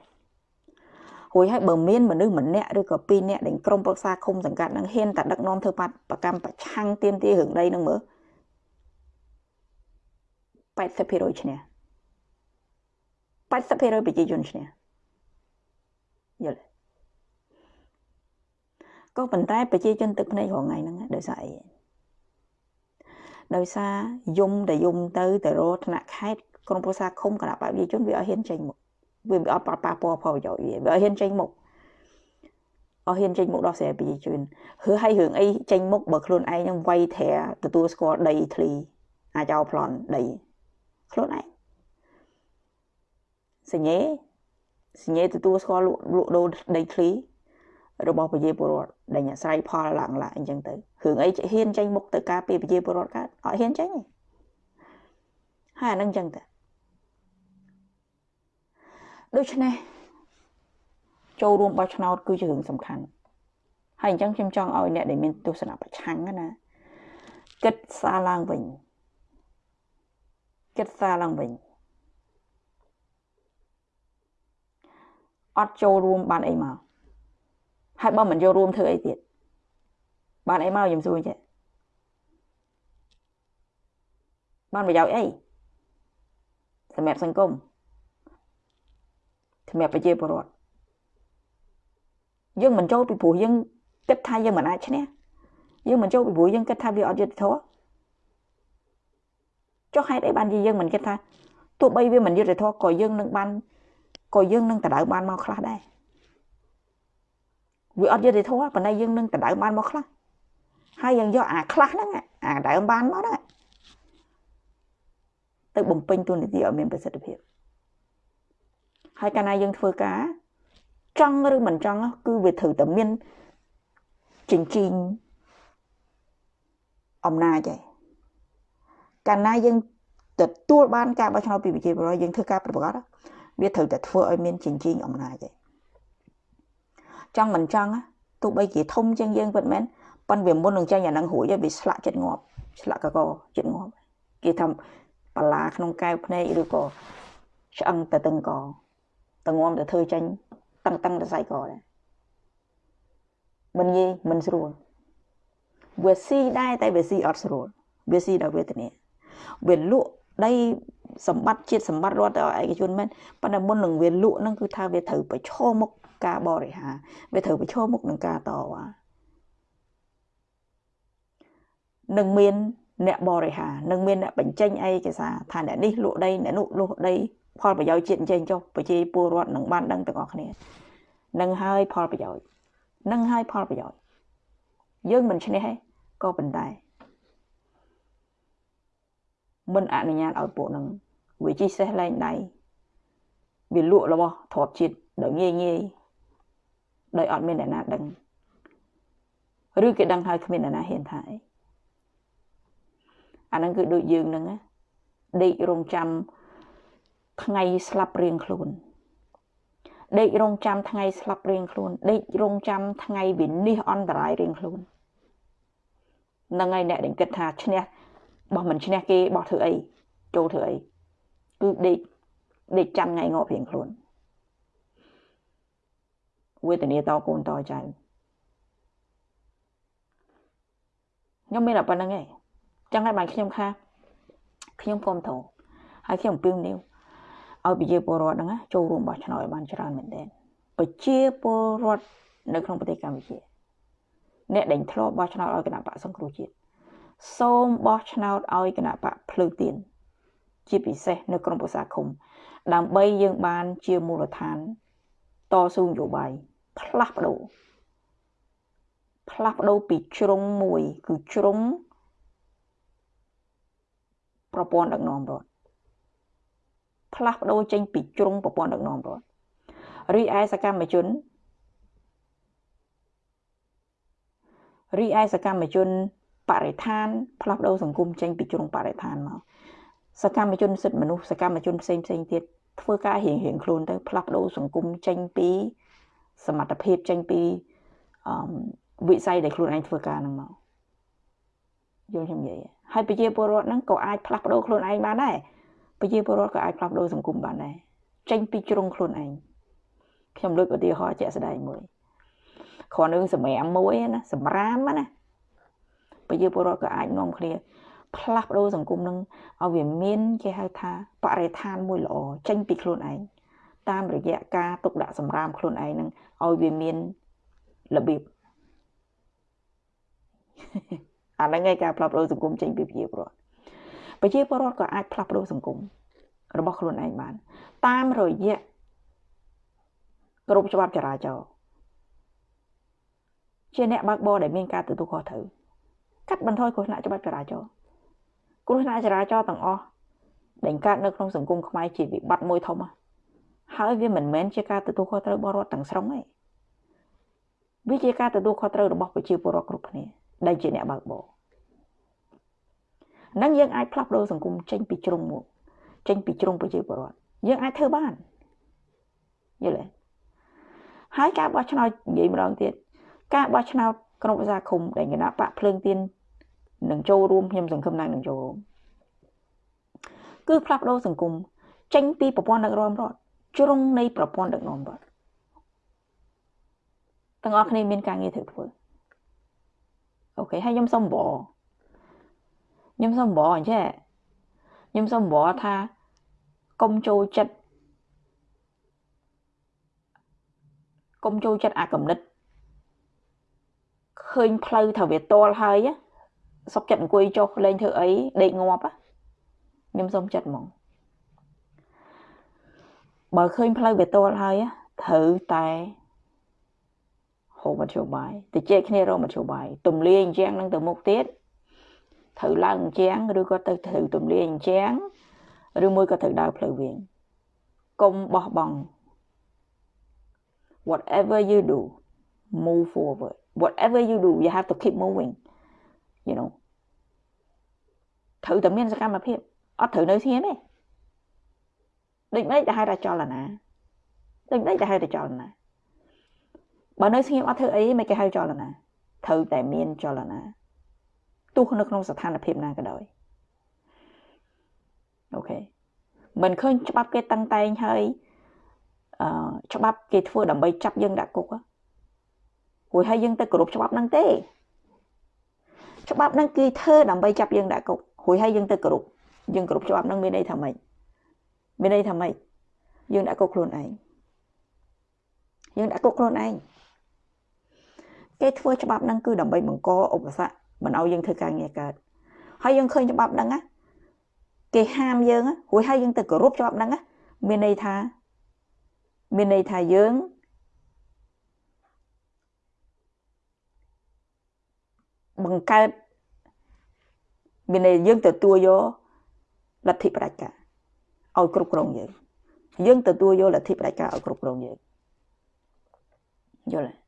រួចហើយបើមានមនុស្សម្នាក់ឬក៏ពីរនាក់ដែលក្រុមប្រឹក្សាឃុំសង្កាត់នឹងហ៊ានតែដឹកនាំធ្វើបាតប្រកម្មប្រឆាំងទៀមទារឿងដីនឹងមើល80%ឈ្នះ80%ប្រជាជនឈ្នះយល់ក៏ប៉ុន្តែប្រជាជនទឹកភ្នែករងថ្ងៃហ្នឹងដោយសារអី ដោយសារយំតែយំទៅទៅរកថ្នាក់ខេត្តក្រុមប្រឹក្សាឃុំគណៈបព្វជិជនវាអត់ហ៊ានចេញមកវាអត់ប៉ះប៉ះពាល់ផលប្រយោជន៍វាវាអត់ហ៊ានចេញមកអត់ហ៊ានចេញមកដោះស្រាយប្រជាជនឬឲ្យរឿងអីចេញមុខបើខ្លួនឯងនឹងវាយត្រាទទួលស្គាល់ដីធ្លីអាចោប្លន់ដីខ្លួនឯងសញ្ញេសញ្ញេទទួលស្គាល់លក់ដូរដីធ្លី របស់ប្រជាពលរដ្ឋដែលអាស្រ័យផលឡើងឡើងអញ្ចឹងទៅរឿងអីហ៊ានចេញមុខទៅការពីប្រជាពលរដ្ឋកើតអត់ហ៊ានចេញទេហើយអានឹងអញ្ចឹងទៅដូច្នេះចូលរួមបោះឆ្នោតគឺជារឿងសំខាន់ហើយអញ្ចឹងខ្ញុំចង់ឲ្យអ្នកដែលមានទស្សនៈប្រឆាំងណាគិតសារឡើងវិញគិតសារឡើងវិញអត់ចូលរួមបានអីមក ហើយបើមិនចូលរួមធ្វើអីទៀតបានអីមកខ្ញុំសួរចេះបានប្រយោជន៍អីសម្រាប់សង្គមសម្រាប់ប្រជាពលរដ្ឋយើងមិនចូលពីព្រោះយើងគិតថាយើងមិនអាចឈ្នះយើងមិនចូលពីព្រោះយើងគិតថាវាអត់យុត្តិធម៌ចុះហេតុអីបានជាយើងមិនគិតថាទោះបីវាមិនយុត្តិធម៌ក៏យើងនឹងបានក៏យើងនឹងដៅបានមកខ្លះដែរ វាអត់យុត្តិធម៌ប៉ុន្តែយើងនឹងដៅបានមកខ្លះហើយយើងយកអាខ្លះហ្នឹងអាដៅបានមកហ្នឹងទៅបំពេញទូនីតិឲ្យមានប្រសិទ្ធភាពហើយកាលណាយើងធ្វើការចង់ឬមិនចង់គឺវាត្រូវតែមានចិញ្ចីងអំណាចឯងកាលណាយើងទទួលបានការបោះឆ្នោតពីប្រជាពលរដ្ឋយើងធ្វើការប្រកបវាត្រូវតែធ្វើឲ្យមានចិញ្ចីងអំណាចឯង ចង់មិនចង់ទោះបីជាធំជាងយើងពិតមែនប៉ុន្តែវាមុននឹងចេញអានឹងរួចវាស្លាក់ចិត្តងាប់ស្លាក់កកចិត្តងាប់គេថាបលាក្នុងកែវភ្នែកឬក៏ឆ្អឹងទៅតឹងកតងំទៅធ្វើចេញតឹងតឹងទៅស្អីក៏ដែរមិនងាយមិនស្រួលវាស៊ីដែរតែវាស៊ីអត់ស្រួលវាស៊ីដល់វេទនាវាលក់ដីសម្បត្តិជាតិសម្បត្តិរដ្ឋឲ្យឯកជនមែនប៉ុន្តែមុននឹងវាលក់ហ្នឹងគឺថាវាត្រូវប្រឈមមុខ ការបរិហារវាត្រូវប្រឈមមុខនឹងការតវ៉ានឹងមានអ្នកបរិហារនឹងមានអ្នកបញ្ចេញឯកសារថាអ្នកនេះលក់ដីអ្នកនោះលក់ដីផលប្រយោជន៍ជាតិអញ្ចឹងចុះប្រជាពលរដ្ឋនឹងបានដឹងទាំងអស់គ្នានឹងហើយផលប្រយោជន៍នឹងហើយផលប្រយោជន៍យើងមិនឈ្នះទេក៏ប៉ុន្តែមិនអនុញ្ញាតឲ្យពួកនឹងវាជីសេះលែងដៃវាលក់របស់ទ្របជាតិដោយងាយងាយ ដោយអត់មានអ្នកណាដឹងឬគេដឹងហើយគ្មានអ្នកណាហ៊ានថាអីអាហ្នឹងគឺដូចយើងហ្នឹងដេករងចាំថ្ងៃស្លាប់រៀងខ្លួនដេករងចាំថ្ងៃស្លាប់រៀងខ្លួនដេករងចាំថ្ងៃវិនិច្ឆ័យអន្តរាយរៀងខ្លួននឹងហើយអ្នកដែលគិតថាឈ្នះបោះមិនឈ្នះគេបោះធ្វើអីចូលធ្វើអីគឺដេកដេកចាំថ្ងៃងាប់រៀងខ្លួន វេទនាតកូនតចៅខ្ញុំមានតែប៉ុណ្្នឹងឯងចឹងហើយបានខ្ញុំថាខ្ញុំគ្រប់គ្រងហើយខ្ញុំពឹងនេះឲ្យប្រជាពលរដ្ឋហ្នឹងចូលរួមបោះឆ្នោតឲ្យបានច្រើនមែនទែនប្រជាពលរដ្ឋនៅក្នុងប្រទេសកម្ពុជា អ្នកដែលធ្លាប់បោះឆ្នោតឲ្យគណៈបកសង្គ្រោះជាតិសូមបោះឆ្នោតឲ្យគណៈបកភ្លើទៀនជាពិសេសនៅក្នុងភាសាឃុំ ដើម្បីយើងបានជាមូលដ្ឋាន តស៊ូនយោបាយ ផ្លាស់ប្ដូរផ្លាស់ប្ដូរពីជ្រុងមួយ គឺជ្រុងប្រព័ន្ធដឹកនាំរដ្ឋផ្លាស់ប្ដូរចេញពីជ្រុងប្រព័ន្ធដឹកនាំរដ្ឋរីឯសកម្មជនរីឯសកម្មជនបរិស្ថានផ្លាស់ប្ដូរសង្គមចេញពីជ្រុងបរិស្ថានមកសកម្មជនសិទ្ធិមនុស្សសកម្មជនផ្សេងផ្សេងទៀតធ្វើការរៀងរៀងខ្លួនទៅផ្លាស់ប្ដូរសង្គមចេញពី សមត្ថភាពចេញពីអឺវិស័យដែលខ្លួនឯងធ្វើការហ្នឹងមកយល់ខ្ញុំនិយាយហើយប្រជាពលរដ្ឋហ្នឹងក៏អាចផ្លាស់ប្ដូរខ្លួនឯងបានដែរប្រជាពលរដ្ឋក៏អាចផ្លាស់ប្ដូរសង្គមបានដែរចេញពីជ្រុងខ្លួនឯងខ្ញុំលើកឧទាហរណ៍ជាក់ស្ដែងមួយគ្រាន់នឹងសម្រាមមួយណាសម្រាមណាប្រជាពលរដ្ឋក៏អាចនាំគ្នា ផ្លាស់ប្ដូរសង្គមនឹងឲ្យវាមានគេហៅថាបរិស្ថានមួយល្អចេញពីខ្លួនឯង តាមរយៈការទុកដាក់សម្រាមខ្លួនឯងនឹងឲ្យវាមានរបៀបអាហ្នឹងឯងការផ្លាស់ប្ដូរសង្គមចេញពីប្រជាពលរដ្ឋប្រជាពលរដ្ឋក៏អាចផ្លាស់ប្ដូរសង្គមរបស់ខ្លួនឯងបាន តាមរយៈគ្រប់ច្បាប់ចរាចរណ៍ជាអ្នកបើកបរដែលមានការទទួលខុសត្រូវកាត់បន្ថយគ្រោះថ្នាក់ច្បាប់ចរាចរណ៍គ្រោះថ្នាក់ចរាចរណ៍ទាំងអស់ដែលកើតនៅក្នុងសង្គមខ្មែរជាវិបត្តិមួយធំ ហើយវាមិនមែនជាការទទួលខុសត្រូវរបស់រដ្ឋទាំងស្រុងទេវាជាការទទួលខុសត្រូវរបស់ប្រជាពលរដ្ឋគ្រប់គ្នាដែលជាអ្នកបើកបរនឹងយើងអាចផ្លាស់ប្ដូរសង្គមចេញពីជ្រុងមកចេញពីជ្រុងប្រជាពលរដ្ឋយើងអាចធ្វើបានយល់ទេហើយការបោះឆ្នោតនិយាយម្ដងទៀតការបោះឆ្នោតក្នុងភាសាឃុំដែលគណៈបកភ្លើងទៀននឹងចូលរួមខ្ញុំសង្ឃឹមណាស់នឹងចូលរួមគឺផ្លាស់ប្ដូរសង្គមចេញពីប្រព័ន្ធដឹកនាំរដ្ឋ ជ្រុងនៃប្រព័ន្ធដឹកនាំរដ្ឋទាំងអស់គ្នាមានការងារត្រូវធ្វើអូខេហើយខ្ញុំសុំបខ្ញុំសុំបអញ្ចឹងខ្ញុំសុំបថាកុំចូលចិត្តកុំចូលចិត្តអាកំណត់ឃើញផ្លូវថាវាតល់ហើយសុកចិត្តអង្គុយចុះលេងធ្វើអីដេកងាប់ខ្ញុំសុំចិត្តហ្មង បើឃើញផ្លូវវាតល់ហើយត្រូវតែហូបមធ្យោបាយទៅជែកគ្នារកមធ្យោបាយទំលាយអញ្ចឹងនឹងទៅមុខទៀតត្រូវឡើងអញ្ចឹងឬក៏ទៅត្រូវទំលាយអញ្ចឹងឬមួយក៏ត្រូវដើរផ្លូវវិញកុំបោះបង់ whatever you do move forward whatever you do you have to keep moving you know ត្រូវតែមានសកម្មភាពអត់ត្រូវនៅស្ងៀមទេ ដូចមិនដែលហៅថាចលនាដូចមិនដែលហៅថាចលនាបើនៅស្ងៀមអត់ធ្វើអីមិនគេហៅចលនាត្រូវតែមានចលនាទោះនៅក្នុងស្ថានភាពណាក៏ដោយអូខេមិនឃើញច្បាប់គេតឹងតែងហើយអឺច្បាប់គេធ្វើដើម្បីចាប់យើងដាក់គុករួចហើយយើងទៅគោរពច្បាប់ហ្នឹងទេច្បាប់ហ្នឹងគេធ្វើដើម្បីចាប់យើងដាក់គុករួចហើយយើងទៅគោរពយើងគោរពច្បាប់ហ្នឹងមានន័យថាម៉េច មានន័យថាម៉េចយើងដាក់គុកខ្លួនឯងយើងដាក់គុកខ្លួនឯងគេធ្វើច្បាប់ហ្នឹងគឺដើម្បីបង្កឧបសគ្គមិនឲ្យយើងធ្វើការងារកើតហើយយើងឃើញច្បាប់ហ្នឹងណាគេហាមយើងរួចហើយយើងទៅគោរពច្បាប់ហ្នឹងណាមានន័យថាមានន័យថាយើងបង្កើតមានន័យយើងទទួលយកលទ្ធិបដិការ ឲ្យគ្រប់គ្រងយើងយើងទទួលយកលទ្ធិបដិការឲ្យគ្រប់គ្រងយើងយល់ទេ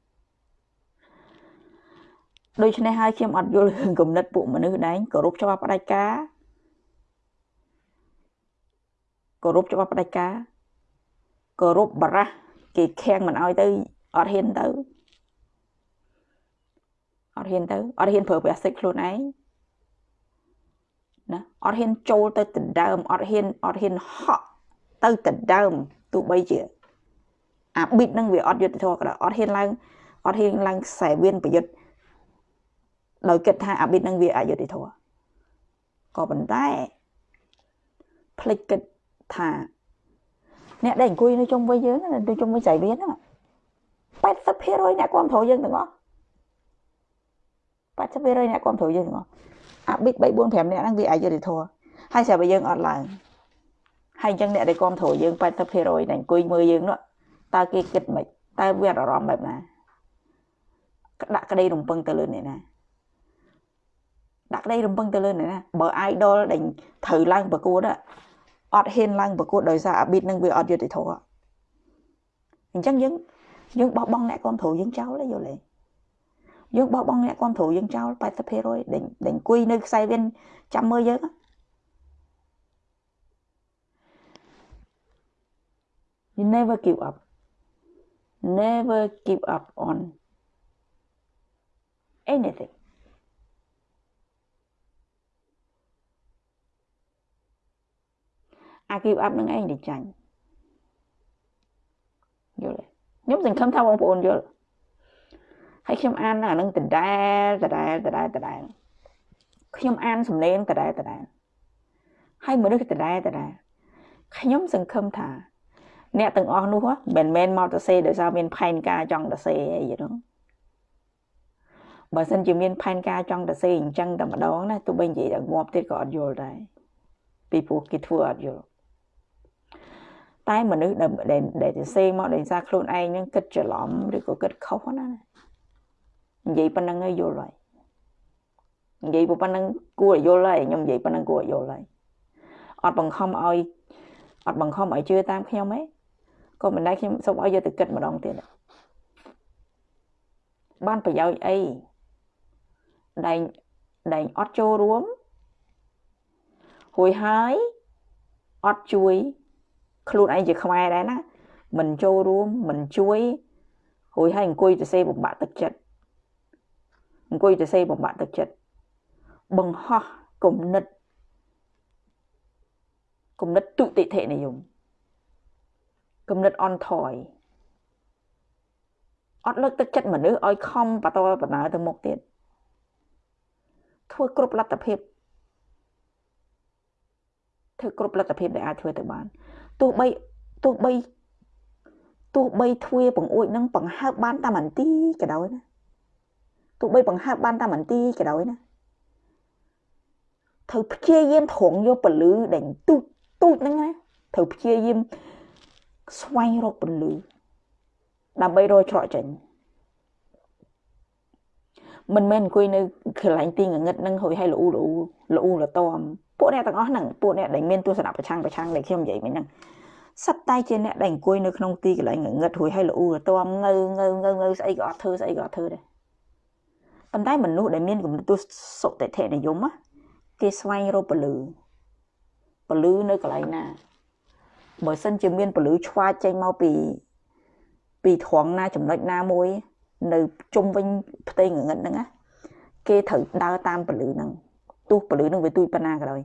ដូច្នេះហើយខ្ញុំអត់យល់រឿងគំនិតពួកមនុស្សដែរគោរពច្បាប់ផ្ដាច់ការគោរពច្បាប់ផ្ដាច់ការគោរពបរះគេខាំងមិនអោយទៅអត់ហ៊ានទៅអត់ហ៊ានទៅអត់ហ៊ានប្រើប្រាស់សិទ្ធិខ្លួនឯង ណាអត់ហ៊ានចូលទៅដណ្ដើមអត់ហ៊ានអត់ហ៊ានហក់ទៅដណ្ដើមទោះបីជាអាប៊ីតនឹងវាអត់យុទ្ធធម៌ក៏ដោយអត់ហ៊ានឡើងអត់ហ៊ានឡើងខ្សែវៀនប្រយុទ្ធដោយគិតថាអាប៊ីតនឹងវាអយុត្តិធម៌ក៏ប៉ុន្តែភ្លេចគិតថាអ្នកដែលអង្គុយនៅជុំវិញយើងនៅជុំវិញស្រីវៀនហ្នឹង80%អ្នកគ្រប់គ្រងយើងទាំងអស់80%អ្នកគ្រប់គ្រងយើងទាំងអស់ អាប៊ីត3 4 5អ្នកហ្នឹងវាអយុត្តិធម៌ហើយស្រាប់តែយើងអត់ឡើងហើយអញ្ចឹងអ្នកដែលគ្រប់គ្រងយើង80%ដែលអង្គុយមើលយើងនោះតើគេគិតមិនតើវាអារម្មណ៍បែបណាដាក់ក្តីរំពឹងទៅលើអ្នកណាដាក់ក្តីរំពឹងទៅលើអ្នកណាបើ idol ដែលត្រូវឡើងប្រកួតអត់ហ៊ានឡើងប្រកួតដោយសារអាប៊ីតនឹងវាអត់យុត្តិធម៌អញ្ចឹងយើងយើងបោះបង់អ្នកគ្រប់គ្រងយើងចោលទេយល់ទេ យើងបោះបង់អ្នកគ្រប់គ្រងយើងចោល80%ដែលដែលអង្គុយនៅខ្សែវៀនចាំមើលយើង You never give up never give up on anything អា give up នឹងឯងទៅចាញ់យល់ទេខ្ញុំសង្ឃឹមថាបងប្អូនយល់ ហើយខ្ញុំអានអានឹងដដែលដដែលដដែលដដែលខ្ញុំអានសំឡេងដដែលដដែលហើយមនុស្សដដែលដដែលខ្ញុំសង្ឃឹមថាអ្នកទាំងអស់នោះមិនមែនមកទៅសេដោយសារមានផែនការចង់ទៅសេអីហ្នឹងបើសិនជាមានផែនការចង់ទៅសេអញ្ចឹងតែម្ដងណាទោះបីនិយាយតែងាប់ទៀតក៏អត់យល់ដែរពីព្រោះគេធ្វើអត់យល់តែមនុស្សដែលដែលទៅសេមកដោយសារខ្លួនឯងហ្នឹងគិតច្រឡំឬក៏គិតខុសណា និយាយប៉ុណ្្នឹងហើយយល់ហើយនិយាយប៉ុណ្្នឹងគួរឲ្យយល់ហើយខ្ញុំនិយាយប៉ុណ្្នឹងគួរឲ្យយល់ហើយអត់បង្ខំឲ្យអត់បង្ខំឲ្យជឿតាមខ្ញុំទេក៏មិនដែរខ្ញុំសូមឲ្យយកទៅគិតម្ដងទៀតបានប្រយោជន៍អីដែលដែលអត់ចូលរួមរួយហើយអត់ជួយខ្លួនឯងជាខ្មែរដែរណាមិនចូលរួមមិនជួយរួយហើយអង្គុយទៅសេបំបាក់ទឹកចិត្ត អង្គុយទៅសេបំបាក់ទឹកចិត្តបង្ហោះគំនិតគំនិតទុតិធិនិយមគំនិតអន់ថយអត់លើកទឹកចិត្តមនុស្សឲ្យខំបន្តបណ្ដើទៅមុខទៀតធ្វើគ្រប់លទ្ធភាពធ្វើគ្រប់លទ្ធភាពដែលអាចធ្វើទៅបានទោះបីទោះបីទោះបីទ្វាបង្អួចនឹងបង្ហើបបានតាមអន្ទីក៏ដោយណា ទោះបីបង្ហើបបានតាមអន្ទីក៏ដោយណាត្រូវព្យាយាមត្រង់យកពលឺដែលទូចទូចហ្នឹងណាត្រូវព្យាយាមស្វែងរកពលឺដើម្បីរកច្រកចេញមិនមែនអង្គុយនៅកន្លែងទីងងឹតនឹងហួយឲ្យលូលូលូលតំពួកអ្នកទាំងអស់ហ្នឹងពួកអ្នកដែលមានទស្សនៈប្រឆាំងប្រឆាំងដែលខ្ញុំនិយាយមិញហ្នឹងសត្វតែជាអ្នកដែលអង្គុយនៅក្នុងទីកន្លែងងឹតហួយឲ្យលូលតំងើងើងើងើស្អីក៏អត់ធ្វើស្អីក៏អត់ធ្វើដែរ ប៉ុន្តែមនុស្សដែលមានគំនិតទស្សសុតិធិនិយមគេស្វែងរកពលឺពលឺនៅកន្លែងណាបើសិនជាមានពលឺឆ្វាចចេញមកពីពីត្រង់ណាចំណុចណាមួយ នៅជុំវិញផ្ទៃងងឹតហ្នឹងណាគេត្រូវដើរតាមពលឺហ្នឹងទោះពលឺហ្នឹងវាទួយប៉ុណ្ណាក៏ដោយ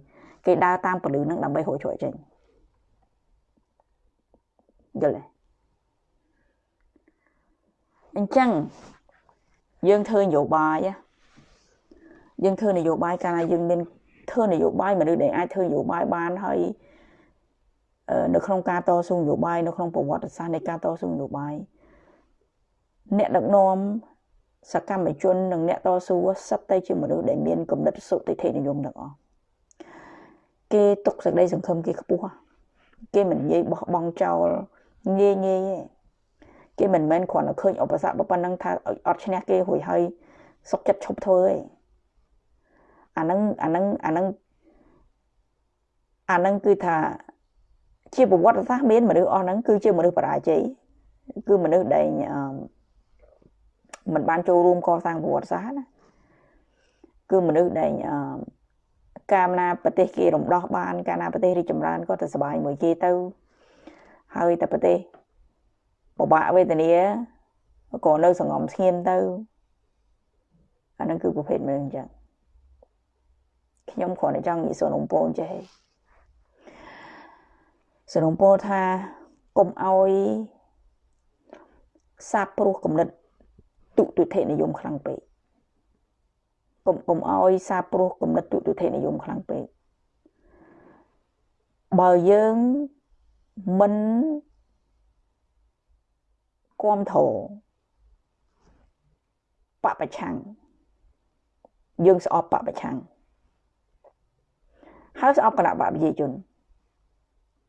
គេដើរតាមពលឺហ្នឹងដើម្បីរកជួយចេញយល់ទេអញ្ចឹង យើងធ្វើនយោបាយយើងធ្វើនយោបាយកាលណាយើងមានធ្វើនយោបាយមនុស្សដែលអាចធ្វើនយោបាយបានហើយនៅក្នុងការតស៊ូនយោបាយនៅក្នុងប្រវត្តិសាស្ត្រនៃការតស៊ូនយោបាយអ្នកដឹកនាំសកម្មជននិងអ្នកតស៊ូសិតតែជាមនុស្សដែលមានគំនិតសុតិធិនិយមទាំងអស់គេទុកសេចក្តីសង្ឃឹមគេខ្ពស់គេមិននិយាយបោះបង់ចោលងាយងាយទេ គេមិនមែនគ្រាន់តែឃើញឧបសគ្គប៉ុណ្ណឹងថាអត់ឈ្នះគេរួចហើយសុកចិត្តឈប់ធ្វើទេអាហ្នឹងអាហ្នឹងអាហ្នឹងអាហ្នឹងគឺថាជាប្រវត្តិសាស្ត្រមានមនុស្សអស់ហ្នឹងគឺជាមនុស្សបរាជ័យគឺមនុស្សដែលមិនបានចូលរួមកសាងប្រវត្តិសាស្ត្រណាគឺមនុស្សដែលកាលណាប្រទេសគេរំដោះបានកាលណាប្រទេសរីកចម្រើនក៏ទៅសុបាយមួយគេទៅហើយតែប្រទេស ពិបាកវេទនាក៏នៅសងំស្ងៀមទៅអានឹងគឺប្រភេទមនុស្សអញ្ចឹងខ្ញុំគ្រាន់តែចង់និយាយសនំពូនចេះសនំពូថាកុំឲ្យសាបព្រោះគំនិតទុតិធិនិយមខ្លាំងពេកកុំកុំឲ្យសាបព្រោះគំនិតទុតិធិនិយមខ្លាំងពេកបើយើងមិន គាំទ្របពប្រឆាំងយើងស្អប់បពប្រឆាំងហើយស្អប់គណៈបកប្រជាជន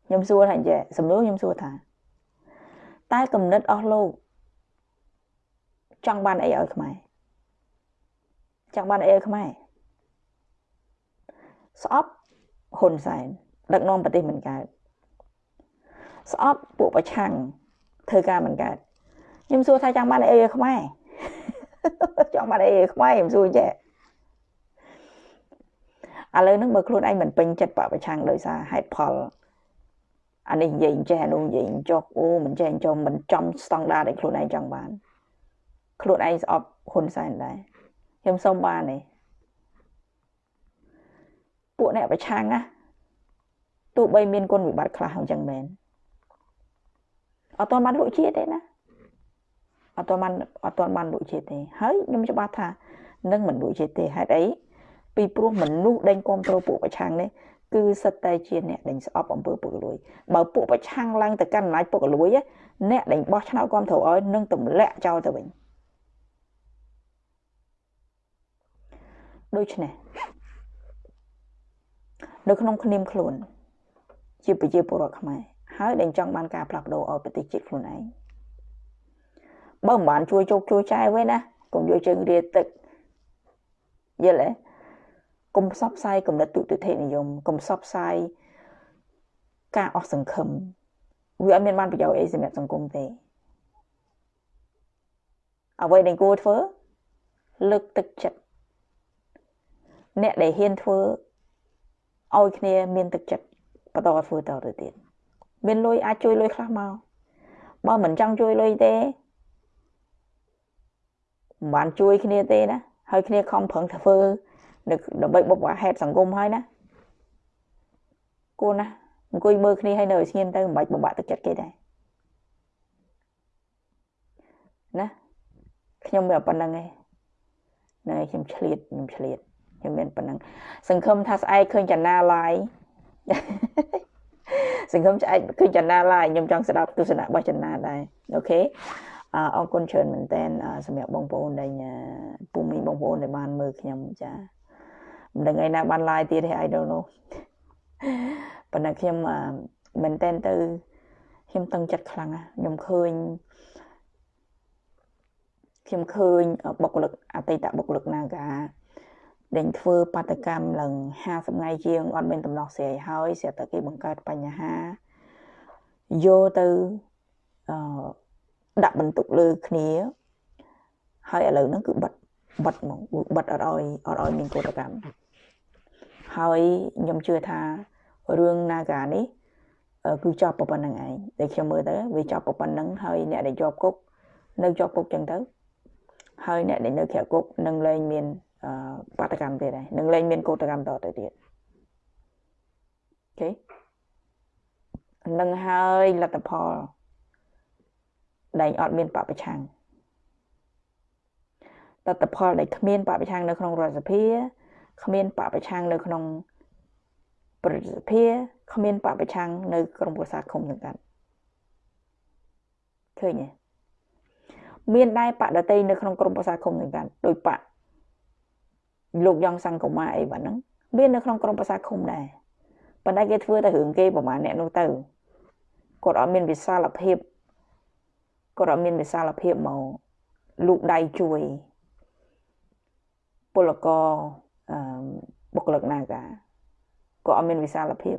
ខ្ញុំសួរថាអញ្ចឹងសំណួរខ្ញុំសួរថាតែគំនិតអស់លោកចង់បានអីឲ្យខ្មែរចង់បានអីឲ្យខ្មែរស្អប់ហ៊ុនសែនដឹកនាំប្រទេសមិនកើតស្អប់ពួកប្រឆាំងធ្វើការមិនកើត ខ្ញុំសួរថាចង់បានអីឲ្យខ្មែរចង់បានអីឲ្យខ្មែរខ្ញុំសួរចេះឥឡូវហ្នឹងបើខ្លួនឯងមិនពេញចិត្តបពប្រឆាំងដោយសារហេតុផលអានេះនិយាយចេះអានោះនិយាយចុះអូមិនចេះចុះមិនចំស្តង់ដារដែលខ្លួនឯងចង់បានខ្លួនឯងស្អប់ហ៊ុនសែនដែរខ្ញុំសុំបានទេពួកអ្នកប្រឆាំងណាទោះបីមានគុណវិបត្តិខ្លះអញ្ចឹងមែនអត់ទាន់បានលក់ជាតិទេណា អត់ទាន់បានអត់ទាន់បានលក់ជាតិទេហើយខ្ញុំច្បាស់ថានឹងមិនលក់ជាតិទេហេតុអីពីព្រោះមនុស្សដេញគ្រប់គ្រងពួកប្រឆាំងនេះគឺសិតតែជាអ្នកដេញស្អប់អំពើពុករលួយបើពួកប្រឆាំងឡើងទៅកាន់អំណាចពុករលួយអ្នកដេញបោះឆ្នោតគ្រប់គ្រងឲ្យនឹងទម្លាក់ចោលទៅវិញដូច្នេះនៅក្នុងគ្នាមខ្លួន ជាប្រជាពលរដ្ឋខ្មែរហើយដែលចង់បានការផ្លាស់ប្ដូរឲ្យប្រទេសជាតិខ្លួនឯង បើមិនបានជួយជោគជួយចែវិញណាកុំយកជើងរាទឹកយល់ទេកុំផ្សព្វផ្សាយគំនិតទុតិធិនិយមកុំផ្សព្វផ្សាយការអស់សង្ឃឹមវាអត់មានបានប្រយោជន៍អីសម្រាប់សង្គមទេអ្វីដែលគួរធ្វើលើកទឹកចិត្តអ្នកដែលហ៊ានធ្វើឲ្យគ្នាមានទឹកចិត្តបន្តធ្វើតទៅទៀតមានលុយអាចជួយលុយខ្លះមកបើមិនចង់ជួយលុយទេ មិនបានជួយគ្នាទេណាហើយគ្នាខំប្រឹងធ្វើនៅដើម្បីបុព្វហេតុសង្គមហើយណាគួរណាអង្គុយមើលគ្នាឲ្យនៅស្ងៀមទៅមិនបាច់បំបាក់ទឹកចិត្តគេដែរណាខ្ញុំមានប៉ុណ្្នឹងឯងណែខ្ញុំឆ្លៀតខ្ញុំឆ្លៀតខ្ញុំមានប៉ុណ្្នឹងសង្ឃឹមថាស្អែកឃើញចនាឡាយសង្ឃឹមស្អែកឃើញចនាឡាយខ្ញុំចង់ស្ដាប់ទស្សនៈរបស់ចនាដែរអូខេ អរគុណច្រើនមែនតើសម្រាប់បងប្អូនដែលពុំមីបងប្អូនដែលបានមើលខ្ញុំចាមិនដឹងឯណាបាន live ទៀតទេ I don't know ប៉ុន្តែខ្ញុំមែនតើទៅខ្ញុំតឹងចិត្តខ្លាំងខ្ញុំឃើញខ្ញុំឃើញបុគ្គលិកអតីតបុគ្គលិក Naga ដែលធ្វើបាតកម្មឡើង50ថ្ងៃជាងអត់មានដំណោះស្រាយហើយស្រាប់តែគេបង្កើតបញ្ហាយកទៅអឺ ដាក់បន្ទុកលើគ្នាហើយឥឡូវហ្នឹងគឺបិទបិទមកបិទអត់ឲ្យអត់ឲ្យមានកោតកម្មហើយខ្ញុំជឿថារឿង Naga នេះគឺចប់ប៉ុណ្្នឹងឯងតែខ្ញុំមើលទៅវាចប់ប៉ុណ្្នឹងហើយអ្នកដែលជាប់គុកនៅជាប់គុកចឹងទៅហើយអ្នកដែលនៅក្រៅគុកនឹងលែងមានបាតកម្មទៀតហើយនឹងលែងមានកោតកម្មតទៅទៀតអូខេនឹងហើយលទ្ធផល ដែលអត់មានបពប្រឆាំងតលទ្ធផលដែលគ្មានបពប្រឆាំងនៅក្នុងរដ្ឋសភាគ្មានបពប្រឆាំងនៅក្នុងប្រតិសភាគ្មានបពប្រឆាំងនៅក្រមប្រសាឃុំសង្កាត់ឃើញទេមានដែរបដតីនៅក្នុងក្រមប្រសាឃុំសង្កាត់ដោយបកលោកយ៉ងសង្គមាអីបាទហ្នឹងមាននៅក្នុងក្រមប្រសាឃុំដែរប៉ុន្តែគេធ្វើតែរឿងគេប្រហែលអ្នកនោះទៅគាត់អត់មានវិសាលភាព គាត់អត់មានវិសាលភាពមកលូកដៃជួយពលករអឺបុគ្គលិកនាការក៏អត់មានវិសាលភាព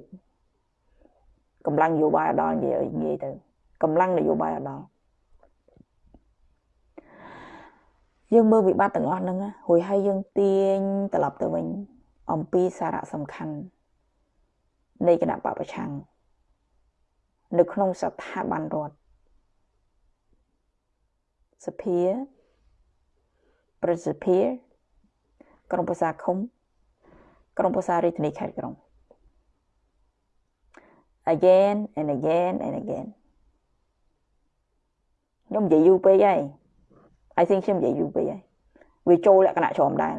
កម្លាំងនយោបាយអត់ដល់និយាយនិយាយទៅកម្លាំងនយោបាយអត់ដល់យើងមើលវិបត្តិទាំងអស់ហ្នឹងរួចហើយយើងទាញត្រឡប់ទៅវិញអំពីសារៈសំខាន់នៃគណៈបពប្រឆាំងនៅក្នុងស្ថាប័នរដ្ឋ សភា ប្រសិទ្ធិក្រុមប្រឹក្សាឃុំ ក្រុមប្រឹក្សារាជធានីខេត្តក្រុង again and again and again ខ្ញុំនិយាយយូរពេកហើយ I think ខ្ញុំនិយាយយូរពេកហើយវាចូលលក្ខណៈច្រំដែរ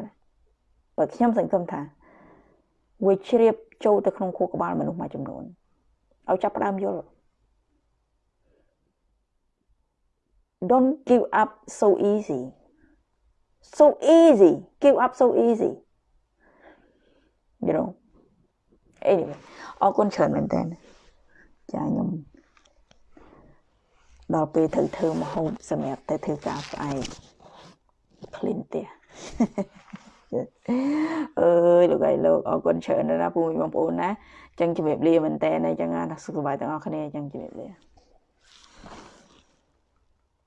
បើខ្ញុំសង្ឃឹមថាវាជ្រាបចូលទៅក្នុងខួរក្បាលមនុស្សមួយចំនួនឲ្យចាប់ផ្ដើមយល់ don't give up so easy so easy give up so easy you know anyway អរគុណច្រើនមែនតើចាខ្ញុំដល់ពេលត្រូវធ្វើមហូបសម្រាប់ទៅធ្វើការស្អែក clean ផ្ទះអើយលោកអីលោកអរគុណច្រើនណាស់ពូមីបងប្អូនណាអញ្ចឹងជំរាបលាមែនតើអញ្ចឹងណាសុខសប្បាយទាំងអស់គ្នាអញ្ចឹងជំរាបលា